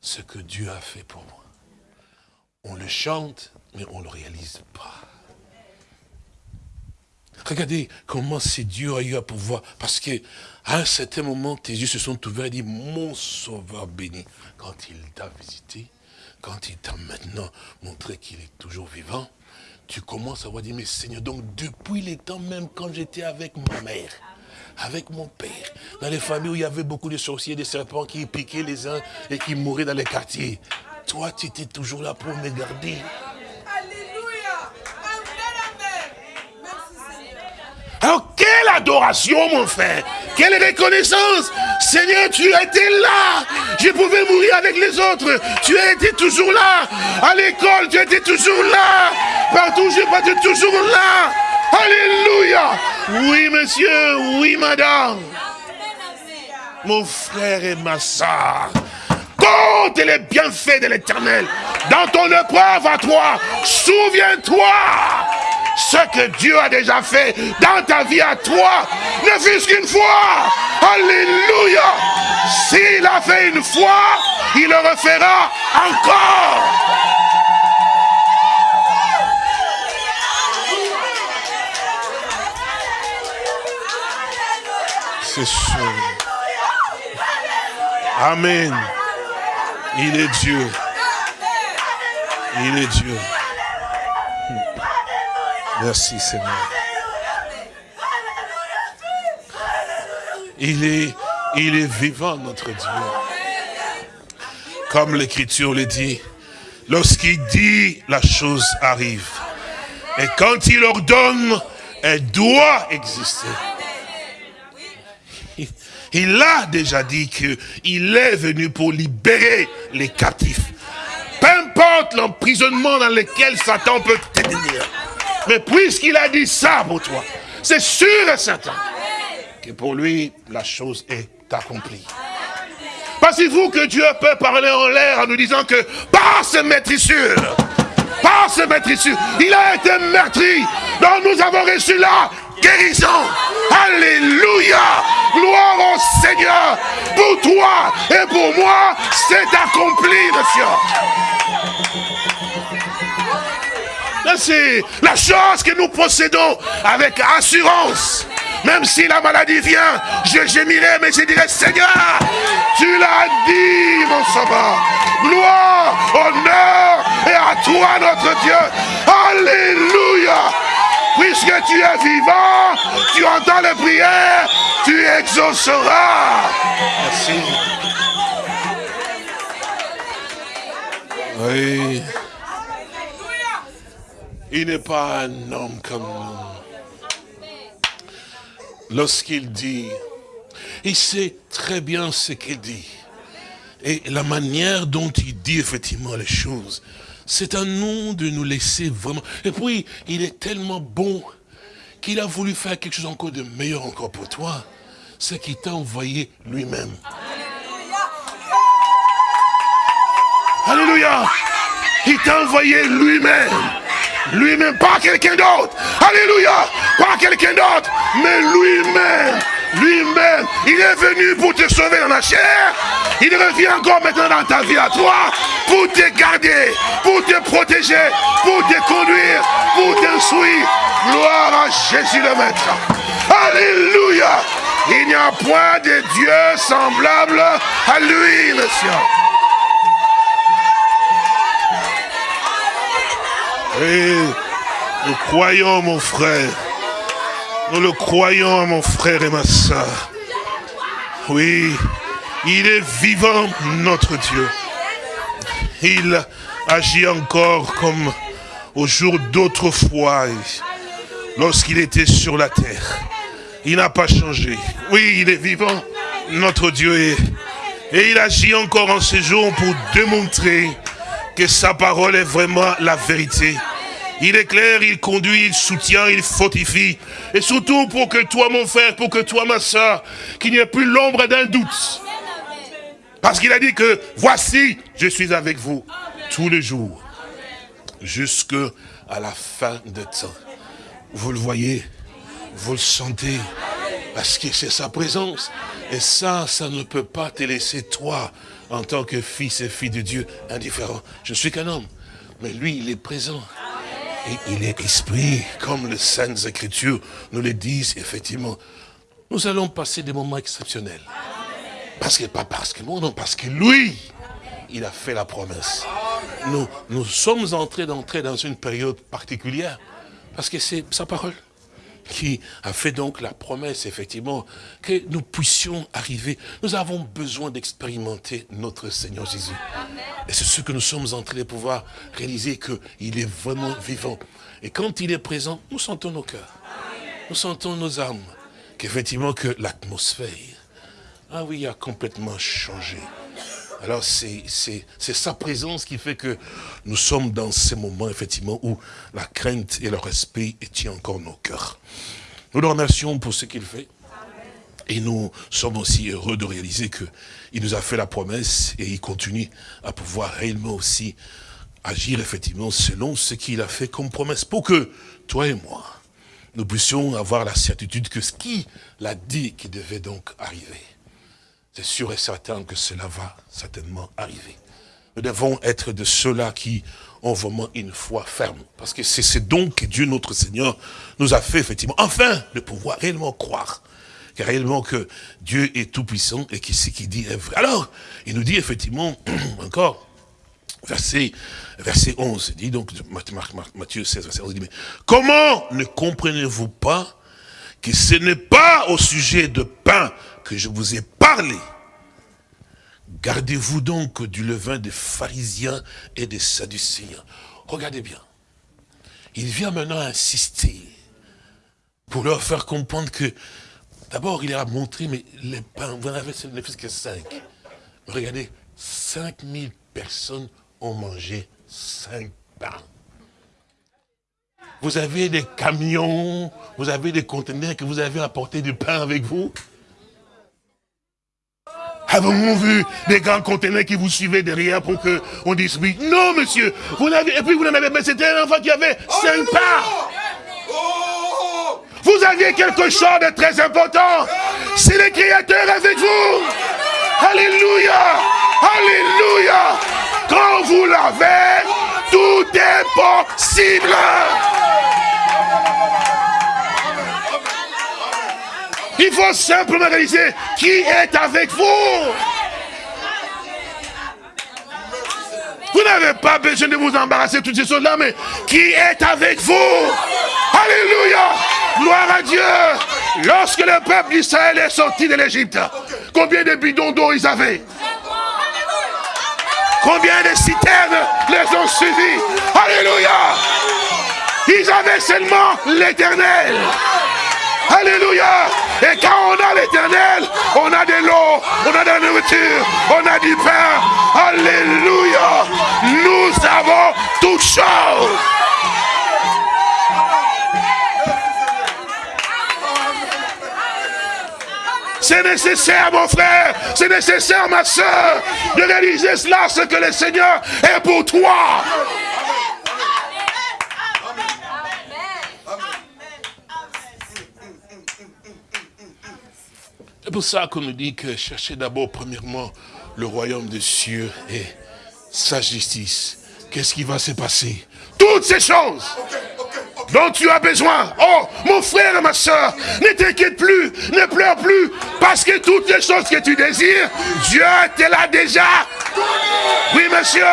Ce que Dieu a fait pour moi. On le chante, mais on ne le réalise pas. Regardez comment c'est Dieu a eu à pouvoir. Parce qu'à un certain moment, tes yeux se sont ouverts et dit, mon sauveur béni. Quand il t'a visité, quand il t'a maintenant montré qu'il est toujours vivant, tu commences à voir dire, mais Seigneur, donc depuis les temps même quand j'étais avec ma mère, avec mon père, dans les familles où il y avait beaucoup de sorciers, des serpents qui piquaient les uns et qui mouraient dans les quartiers. Toi, tu étais toujours là pour me garder. Alors, quelle adoration, mon frère Quelle reconnaissance Seigneur, tu étais là Je pouvais mourir avec les autres. Tu as été toujours là. À l'école, tu étais toujours là. Partout, je pas toujours là. Alléluia. Oui, monsieur. Oui, madame. Mon frère et ma soeur. Compte les bienfaits de l'éternel. Dans ton épreuve à toi, souviens-toi ce que Dieu a déjà fait dans ta vie à toi, ne fût-ce qu'une fois. Alléluia. S'il a fait une fois, il le refera encore. C'est sûr. Amen. Il est Dieu. Il est Dieu. Merci Seigneur. Il est, vivant notre Dieu. Comme l'écriture le dit, lorsqu'il dit, la chose arrive. Et quand il ordonne, elle doit exister. Il a déjà dit qu'il est venu pour libérer les captifs. Peu importe l'emprisonnement dans lequel Satan peut te tenir. Mais puisqu'il a dit ça pour toi, c'est sûr et certain que pour lui, la chose est accomplie. Pensez-vous que Dieu peut parler en l'air en nous disant que par ce maîtrissure, par ce maîtrissure, il a été meurtri, donc nous avons reçu la guérison. Alléluia. Gloire au Seigneur. Pour toi et pour moi, c'est accompli, monsieur. C'est la chose que nous possédons avec assurance. Même si la maladie vient, je gémirai, mais je dirai, Seigneur, tu l'as dit, mon sauveur. Gloire, honneur et à toi, notre Dieu. Alléluia. Puisque tu es vivant, tu entends les prières, tu exauceras. Merci. Oui. Il n'est pas un homme comme nous. Lorsqu'il dit, il sait très bien ce qu'il dit. Et la manière dont il dit effectivement les choses, c'est à nous de nous laisser vraiment. Et puis, il est tellement bon qu'il a voulu faire quelque chose encore de meilleur encore pour toi. C'est qu'il t'a envoyé lui-même. Alléluia. Il t'a envoyé lui-même lui-même, pas quelqu'un d'autre. Alléluia. pas quelqu'un d'autre, mais lui-même, lui-même, il est venu pour te sauver dans la chair. Il revient encore maintenant dans ta vie à toi pour te garder, pour te protéger, pour te conduire, pour t'instruire. Gloire à Jésus le Maître. Alléluia. Il n'y a point de Dieu semblable à lui, monsieur. Et nous croyons, mon frère. Nous le croyons, mon frère et ma soeur. Oui, il est vivant, notre Dieu. Il agit encore comme au jour d'autrefois, lorsqu'il était sur la terre. Il n'a pas changé. Oui, il est vivant, notre Dieu. Et il agit encore en ce jour pour démontrer que sa parole est vraiment la vérité. Il éclaire, il conduit, il soutient, il fortifie. Et surtout pour que toi, mon frère, pour que toi, ma soeur, qu'il n'y ait plus l'ombre d'un doute. Parce qu'il a dit que, voici, je suis avec vous tous les jours, jusque à la fin de temps. Vous le voyez, vous le sentez, parce que c'est sa présence. Et ça, ça ne peut pas te laisser, toi, en tant que fils et fille de Dieu, indifférent. Je suis qu'un homme, mais lui, il est présent. Et il est esprit, comme les Saintes Écritures nous le disent, effectivement. Nous allons passer des moments exceptionnels. Parce que, pas parce que moi, non, parce que lui, il a fait la promesse. Nous, nous sommes entrés d'entrer dans une période particulière, parce que c'est sa parole qui a fait donc la promesse, effectivement, que nous puissions arriver. Nous avons besoin d'expérimenter notre Seigneur Jésus. Et c'est ce que nous sommes en train de pouvoir réaliser, qu'il est vraiment vivant. Et quand il est présent, nous sentons nos cœurs. Nous sentons nos âmes. Qu'effectivement, que l'atmosphère, ah oui, a complètement changé. Alors c'est sa présence qui fait que nous sommes dans ces moments, effectivement, où la crainte et le respect tient encore nos cœurs. Nous le remercions pour ce qu'il fait. Et nous sommes aussi heureux de réaliser qu'il nous a fait la promesse et il continue à pouvoir réellement aussi agir effectivement selon ce qu'il a fait comme promesse. Pour que toi et moi, nous puissions avoir la certitude que ce qu'il a dit qui devait donc arriver c'est sûr et certain que cela va certainement arriver. Nous devons être de ceux-là qui ont vraiment une foi ferme. Parce que c'est ce don que Dieu notre Seigneur nous a fait effectivement, enfin, de pouvoir réellement croire. Car réellement que Dieu est tout puissant et que ce qu'il dit est vrai. Alors, il nous dit effectivement, *clears throat* encore, verset, verset 11, il dit donc, Matthieu 16, verset 11, il dit, mais comment ne comprenez-vous pas que ce n'est pas au sujet de pain que je vous ai parlé. Gardez-vous donc du levain des pharisiens et des sadducéens. Regardez bien. Il vient maintenant insister pour leur faire comprendre que, d'abord, il a montré, mais les pains, vous n'en avez ne que cinq. regardez, 5000 personnes ont mangé cinq pains. Vous avez des camions, vous avez des conteneurs que vous avez apporté du pain avec vous? Avons-nous vu des grands conteneurs qui vous suivaient derrière pour qu'on dise oui? Non, monsieur. Vous et puis vous n'en avez pas. C'était un enfant qui avait cinq parts. Vous aviez quelque chose de très important. C'est le Créateur avec vous. Alléluia. Alléluia. Quand vous l'avez, tout est possible. Il faut simplement réaliser qui est avec vous. Vous n'avez pas besoin de vous embarrasser toutes ces choses-là, mais qui est avec vous. Alléluia. Gloire à Dieu. Lorsque le peuple d'Israël est sorti de l'Égypte, combien de bidons d'eau ils avaient? Combien de citernes les ont suivis Alléluia. Ils avaient seulement l'éternel. Alléluia. Et quand on a l'éternel, on a de l'eau, on a de la nourriture, on a du pain. Alléluia. Nous avons toutes choses. C'est nécessaire, mon frère, c'est nécessaire, ma soeur, de réaliser cela, ce que le Seigneur est pour toi. Pour ça qu'on nous dit que cherchez d'abord premièrement le royaume des cieux et sa justice. Qu'est-ce qui va se passer? Toutes ces choses dont tu as besoin. Oh, mon frère et ma soeur, ne t'inquiète plus, ne pleure plus, parce que toutes les choses que tu désires, Dieu te l'a déjà. Oui, monsieur.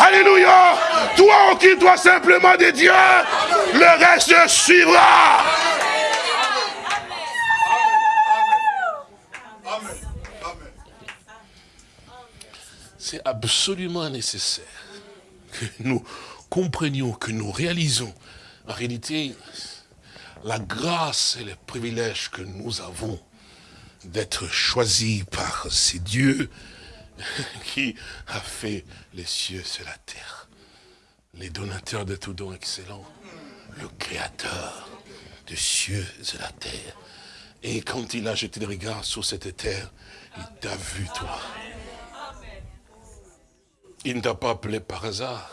Alléluia. Toi, occupe-toi simplement de Dieu. Le reste suivra. C'est absolument nécessaire que nous comprenions, que nous réalisons en réalité, la grâce et le privilège que nous avons d'être choisis par ces dieux *laughs* qui a fait les cieux et la terre. Les donateurs de tout don excellent, le créateur des cieux et la terre. Et quand il a jeté le regard sur cette terre, il t'a vu toi. Il ne t'a pas appelé par hasard.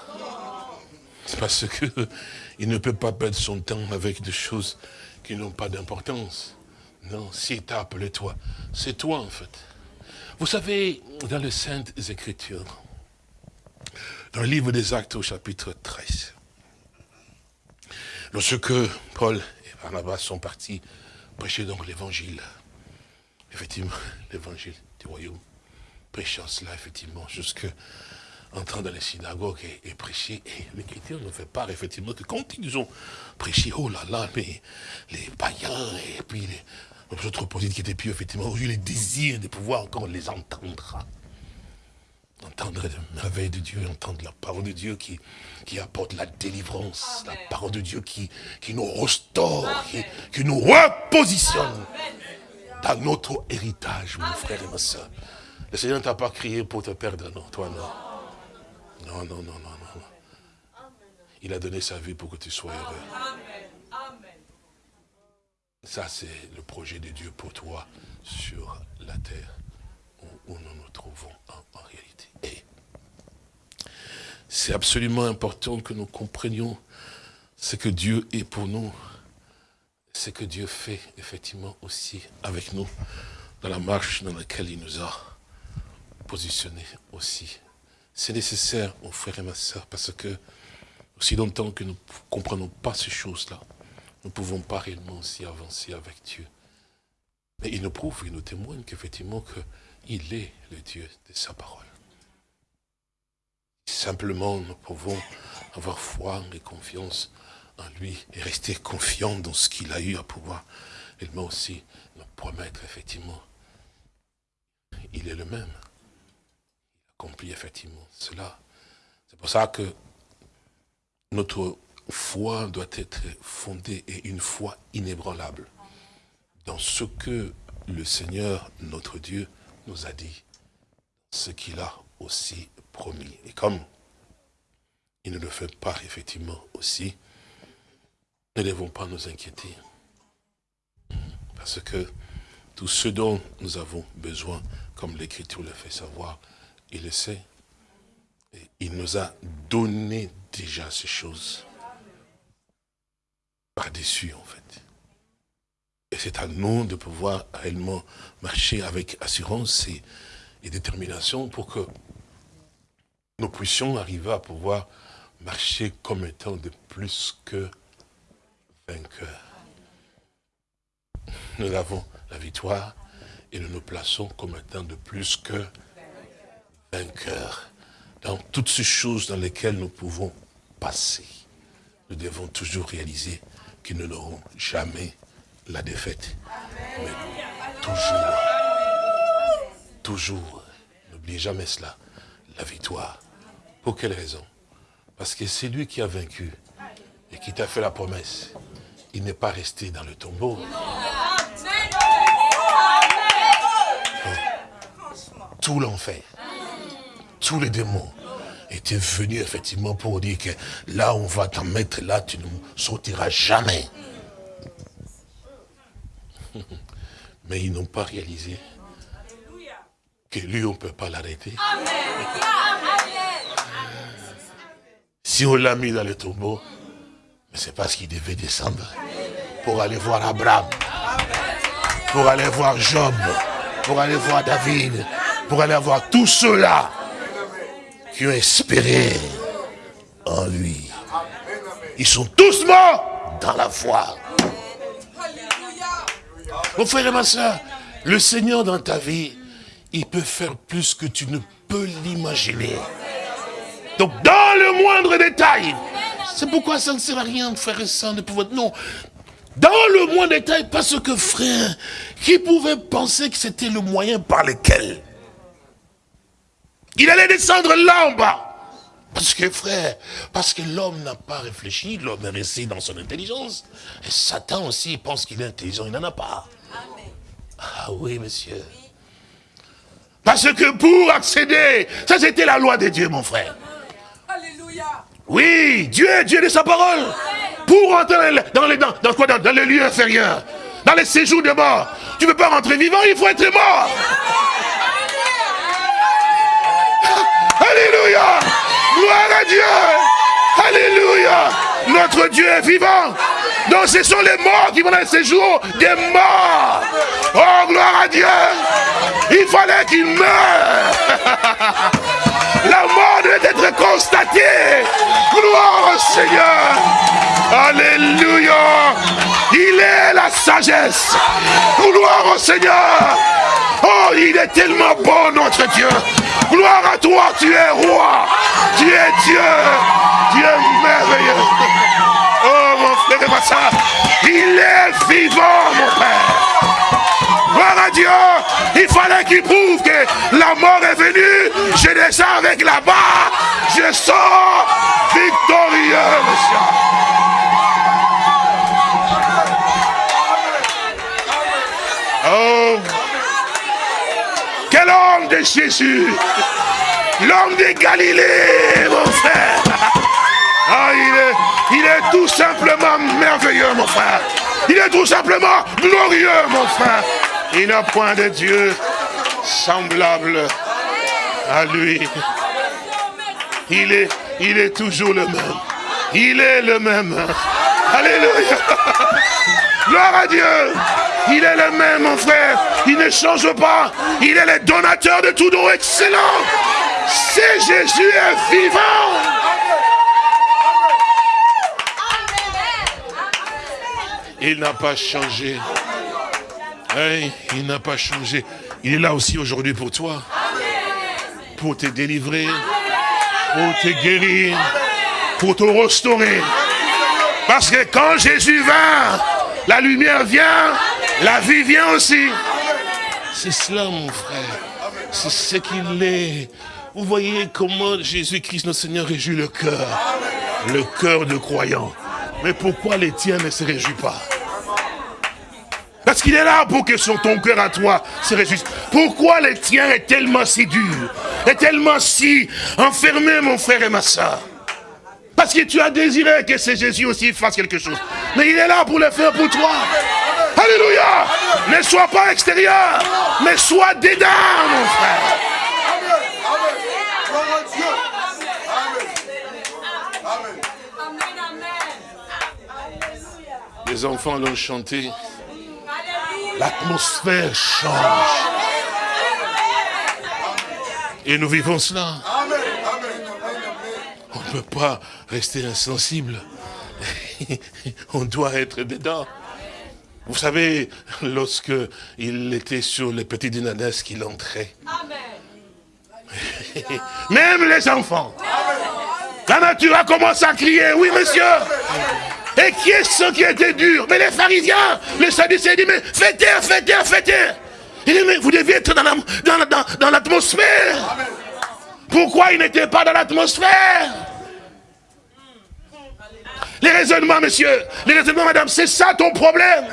C'est parce que *laughs* il ne peut pas perdre son temps avec des choses qui n'ont pas d'importance. Non, s'il t'a appelé toi, c'est toi en fait. Vous savez, dans les Saintes Écritures, dans le livre des Actes au chapitre 13, lorsque Paul et Barnabas sont partis prêcher donc l'évangile, effectivement, *laughs* l'évangile du royaume, prêchant cela effectivement jusque entrant dans les synagogues et, prêcher. Et l'Écriture ne fait pas, effectivement, que quand ils ont prêché, oh là là, mais les païens et puis les, autres prophètes qui étaient plus, effectivement, ont eu le désir de pouvoir encore les entendre. Entendre la merveilles de Dieu, entendre la parole de Dieu qui, qui apporte la délivrance, la parole de Dieu qui, qui nous restaure, qui, nous repositionne dans notre héritage, mon frère et ma soeur. Le Seigneur ne t'a pas crié pour te perdre, non, toi non. Non, non, non, non, non. Il a donné sa vie pour que tu sois heureux. Ça, c'est le projet de Dieu pour toi sur la terre où, nous nous trouvons en, réalité. Et c'est absolument important que nous comprenions ce que Dieu est pour nous, ce que Dieu fait effectivement aussi avec nous dans la marche dans laquelle il nous a positionnés aussi c'est nécessaire, mon frère et ma soeur, parce que aussi longtemps que nous ne comprenons pas ces choses-là, nous ne pouvons pas réellement aussi avancer avec Dieu. Mais il nous prouve, il nous témoigne qu'effectivement qu'il est le Dieu de sa parole. Simplement, nous pouvons avoir foi et confiance en lui et rester confiants dans ce qu'il a eu à pouvoir m'a aussi nous promettre effectivement. Il est le même C'est pour ça que notre foi doit être fondée et une foi inébranlable dans ce que le Seigneur, notre Dieu, nous a dit, ce qu'il a aussi promis. Et comme il ne le fait pas effectivement aussi, ne devons pas nous inquiéter. Parce que tout ce dont nous avons besoin, comme l'Écriture le fait savoir, il le sait. Il nous a donné déjà ces choses. Par-dessus, en fait. Et c'est à nous de pouvoir réellement marcher avec assurance et, détermination pour que nous puissions arriver à pouvoir marcher comme étant de plus que vainqueurs. Nous avons la victoire et nous nous plaçons comme étant de plus que cœur dans toutes ces choses dans lesquelles nous pouvons passer. Nous devons toujours réaliser que nous n'aurons jamais la défaite. Mais toujours, toujours, n'oubliez jamais cela, la victoire. Pour quelle raison? Parce que c'est lui qui a vaincu et qui t'a fait la promesse. Il n'est pas resté dans le tombeau. Tout l'enfer tous les démons étaient venus effectivement pour dire que là on va t'en mettre, là tu ne sortiras jamais. *laughs* Mais ils n'ont pas réalisé que lui on ne peut pas l'arrêter. Si on l'a mis dans le tombeau, c'est parce qu'il devait descendre pour aller voir Abraham. pour aller voir Job, pour aller voir David, pour aller voir tous ceux-là qui ont espéré en lui. Ils sont tous morts dans la foi. Mon frère et ma soeur, le Seigneur dans ta vie, il peut faire plus que tu ne peux l'imaginer. Donc dans le moindre détail, c'est pourquoi ça ne sert à rien, frère et soeur, de pouvoir... Non, dans le moindre détail, parce que frère, qui pouvait penser que c'était le moyen par lequel il allait descendre là en bas parce que frère, parce que l'homme n'a pas réfléchi, l'homme est resté dans son intelligence. Et Satan aussi pense qu'il est intelligent, il n'en a pas. Ah oui, monsieur. Parce que pour accéder, ça c'était la loi de Dieu, mon frère. Oui, Dieu est Dieu de sa parole. Pour rentrer dans les, dans, dans, quoi, dans, dans les lieux inférieurs, dans les séjours de mort, tu ne peux pas rentrer vivant, il faut être mort. Alléluia. Gloire à Dieu. Alléluia. Notre Dieu est vivant. Donc ce sont les morts qui vont dans ces jours des morts. Oh, gloire à Dieu. Il fallait qu'il meure. La mort devait être constatée. Gloire au Seigneur. Alléluia. Il est la sagesse. Gloire au Seigneur. Oh, il est tellement bon, notre Dieu. Gloire à toi, tu es roi. Tu es Dieu. Dieu merveilleux. Oh, mon frère et ma soeur. Il est vivant, mon Père. Gloire à Dieu. Il fallait qu'il prouve que la mort est venue. Je descends avec la barre. Je sors victorieux, monsieur. l'homme de Jésus. L'homme de Galilée, mon frère. Ah, il est, il est tout simplement merveilleux, mon frère. Il est tout simplement glorieux, mon frère. Il n'a point de Dieu semblable à lui. Il est, il est toujours le même. Il est le même. Alléluia. Gloire à Dieu. Il est le même, mon frère. Il ne change pas. Il est le donateur de tout don excellent. C'est Jésus est vivant. Il n'a pas changé. il n'a pas changé. Il est là aussi aujourd'hui pour toi. Pour te délivrer. Pour te guérir. Pour te restaurer. Parce que quand Jésus vint, la lumière vient, la vie vient aussi. C'est cela, mon frère. C'est ce qu'il est. Vous voyez comment Jésus-Christ, notre Seigneur, réjouit le cœur. Le cœur de croyant. Mais pourquoi les tiens ne se réjouissent pas? Parce qu'il est là pour que son, ton cœur à toi se réjouisse. Pourquoi les tiens est tellement si dur Est tellement si enfermé, mon frère et ma soeur parce que tu as désiré que ce Jésus aussi fasse quelque chose. Mais il est là pour le faire pour toi. Alléluia. Ne sois pas extérieur, mais sois dedans, mon frère. Les enfants l'ont chanté. L'atmosphère change. Et nous vivons cela ne peut pas rester insensible. *laughs* On doit être dedans. Vous savez, lorsque il était sur les petits dynastes qu'il entrait. *laughs* Même les enfants. La nature a commencé à crier, oui monsieur. Et qui est ce qui était dur? Mais les pharisiens, les sadducéens disent, mais faites taire, faites taire, faites taire. Il dit, mais vous deviez être dans l'atmosphère. Dans, Pourquoi il n'était pas dans l'atmosphère? Les raisonnements, monsieur, les raisonnements, madame, c'est ça ton problème.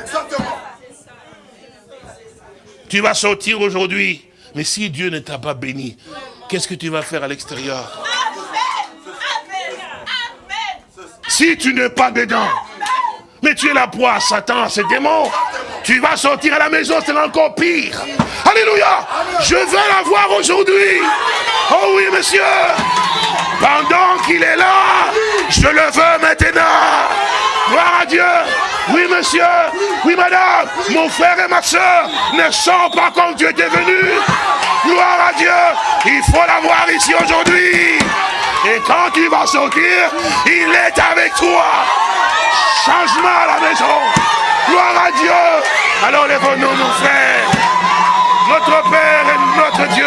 Tu vas sortir aujourd'hui, mais si Dieu ne t'a pas béni, qu'est-ce que tu vas faire à l'extérieur? Si tu n'es pas dedans, mais tu es la proie à Satan, à ces démons, tu vas sortir à la maison, c'est encore pire. Alléluia. Je veux la voir aujourd'hui. Oh oui, monsieur. Pendant qu'il est là, je le veux maintenant. Gloire à Dieu. Oui, monsieur. oui madame, mon frère et ma soeur ne sont pas comme tu étais venu. Gloire à Dieu, il faut l'avoir ici aujourd'hui. Et quand tu vas sortir, il est avec toi. Changement à la maison. Gloire à Dieu. Alors lève-nous, mon frère. Notre Père et notre Dieu,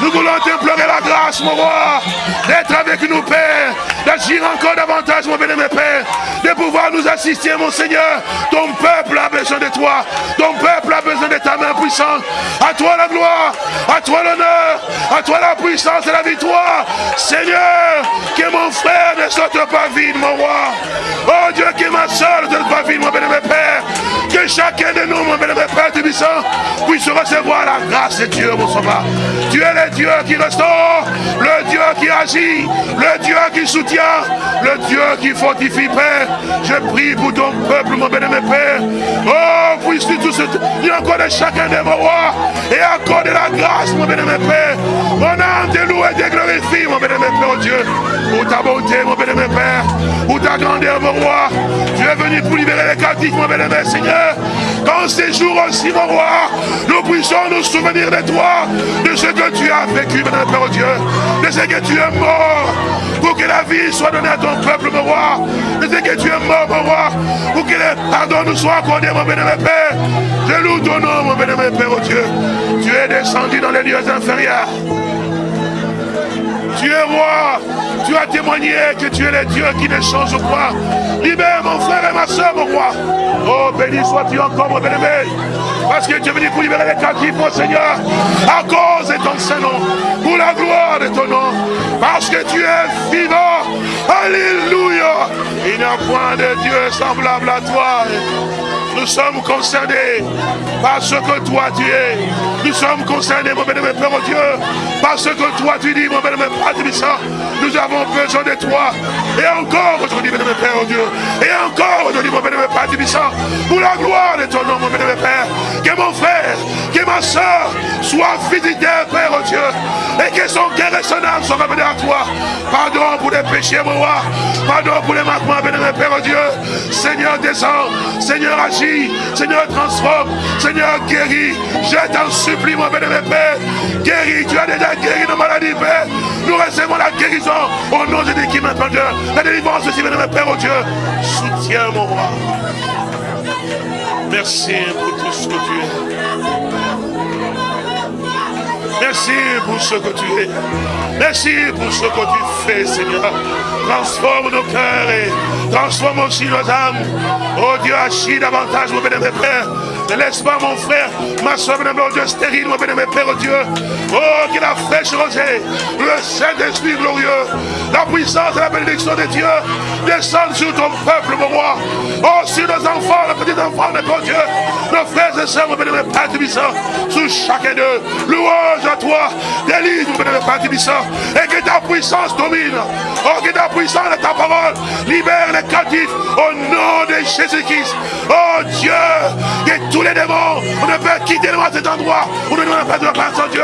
nous voulons t'implorer la grâce, mon roi, d'être avec nous, Père, d'agir encore davantage, mon bien-aimé Père, de pouvoir nous assister, mon Seigneur. Ton peuple a besoin de toi. Ton peuple a besoin de ta main puissante. À toi la gloire, à toi l'honneur, à toi la puissance et la victoire. Seigneur, que mon frère ne sorte pas vide, mon roi. Oh Dieu, que ma soeur ne sorte pas vide, mon bien-aimé Père. Que chacun de nous, mon bien-aimé Père Tubissant, puisse recevoir la grâce de Dieu. Tu es le Dieu qui restaure, le Dieu qui agit, le Dieu qui soutient, le Dieu qui fortifie, Père. Je prie pour ton peuple, mon bien-aimé Père. Oh, puisses-tu tout ce... Il encore de chacun de vos rois et encore de la grâce, mon bien-aimé Père. Mon âme te loue et te glorifie, mon bien-aimé Père, oh Dieu. Pour ta bonté, mon bien-aimé Père. Pour ta grandeur, mon roi. Tu es venu pour libérer les captifs, mon bien-aimé Seigneur. Quand ces jours aussi, mon roi, nous puissions nous souvenir de toi, de ce que tu as vécu, mon Père Dieu, de ce que tu es mort, pour que la vie soit donnée à ton peuple, mon roi, de ce que tu es mort, mon roi, pour que le pardon nous soit accordé, mon bénémoine Père. Je loue ton nom, mon bénémoine Père, oh Dieu. Tu es descendu dans les lieux inférieurs. Tu es roi. Tu as témoigné que tu es le Dieu qui ne change pas. Libère mon frère et ma soeur, mon roi. Oh, béni sois-tu encore, mon bien-aimé. Parce que tu es venu pour libérer les captifs, mon Seigneur. À cause de ton Saint-Nom. Pour la gloire de ton nom. Parce que tu es vivant. Alléluia. Il n'y a point de Dieu semblable à toi. Nous sommes concernés par ce que toi tu es. Nous sommes concernés, mon bénémoine Père, oh Dieu, par ce que toi tu dis, mon bénémoine Père Nous avons besoin de toi. Et encore aujourd'hui, mon bénémoine Père, oh Dieu. Et encore aujourd'hui, mon bénémoine Père Pour la gloire de ton nom, mon bénémoine Père. Que mon frère, que ma soeur soit visité, Père, oh Dieu. Et que son cœur et son âme soient revenus à toi. Pardon pour les péchés, mon roi. Pardon pour les manquements, bénémoine Père, oh Dieu. Seigneur, descends. Seigneur, agis. Seigneur, transforme. Seigneur, guéris. Je t'en supplie, mon bénémoine Père. Guéris. Tu as déjà guéri nos maladies, Père. Nous recevons la guérison au nom de qui maintenant, Dieu. La délivrance aussi, bénémoine Père, oh Dieu. Soutiens, mon roi. Merci pour tout ce que tu es. Merci pour ce que tu es. Merci pour ce que tu fais, Seigneur. Transforme nos cœurs et transforme aussi nos âmes. Oh Dieu, agis davantage, mon bénémoine Père. Ne laisse pas mon frère, ma soeur, mon Dieu, stérile, mon bénémoine Père, Dieu. Oh, qu'il a fraîche rosée, le Saint-Esprit glorieux, la puissance et la bénédiction de Dieu descendent sur ton peuple, mon roi. Oh, sur nos enfants, les petits enfants de mon Dieu, nos frères et sœurs, mon bénémoine Père, sous chacun d'eux. Louange à toi, délivre, mon bénémoine Père, et que ta puissance domine. Oh, que ta puissance de ta parole libère les captifs au nom de Jésus-Christ. Oh Dieu, que les démons, on ne peut quitter cet endroit nous ne pas de la place de Dieu.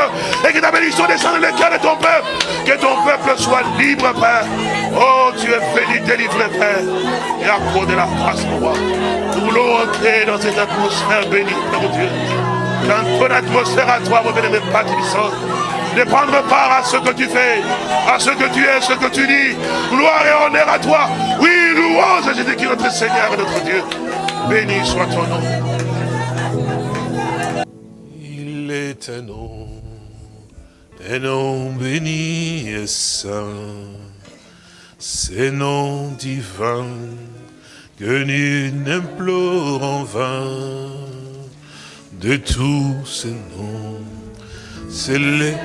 Et que ta bénédiction descende dans le cœur de ton peuple. Que ton peuple soit libre, Père. Oh, tu es béni, délivré, Père. Et à de la grâce, mon roi. Nous voulons entrer dans cette atmosphère bénie, Père Dieu. Dans ton atmosphère à toi, mon bénémoine Père de prendre part à ce que tu fais, à ce que tu es, ce que tu dis. Gloire et honneur à toi. Oui, louange à Jésus-Christ, notre Seigneur et notre Dieu. Béni soit ton nom. Il un nom, un nom béni et saint. C'est nom divin que nul n'implore en vain de tous ces noms. C'est les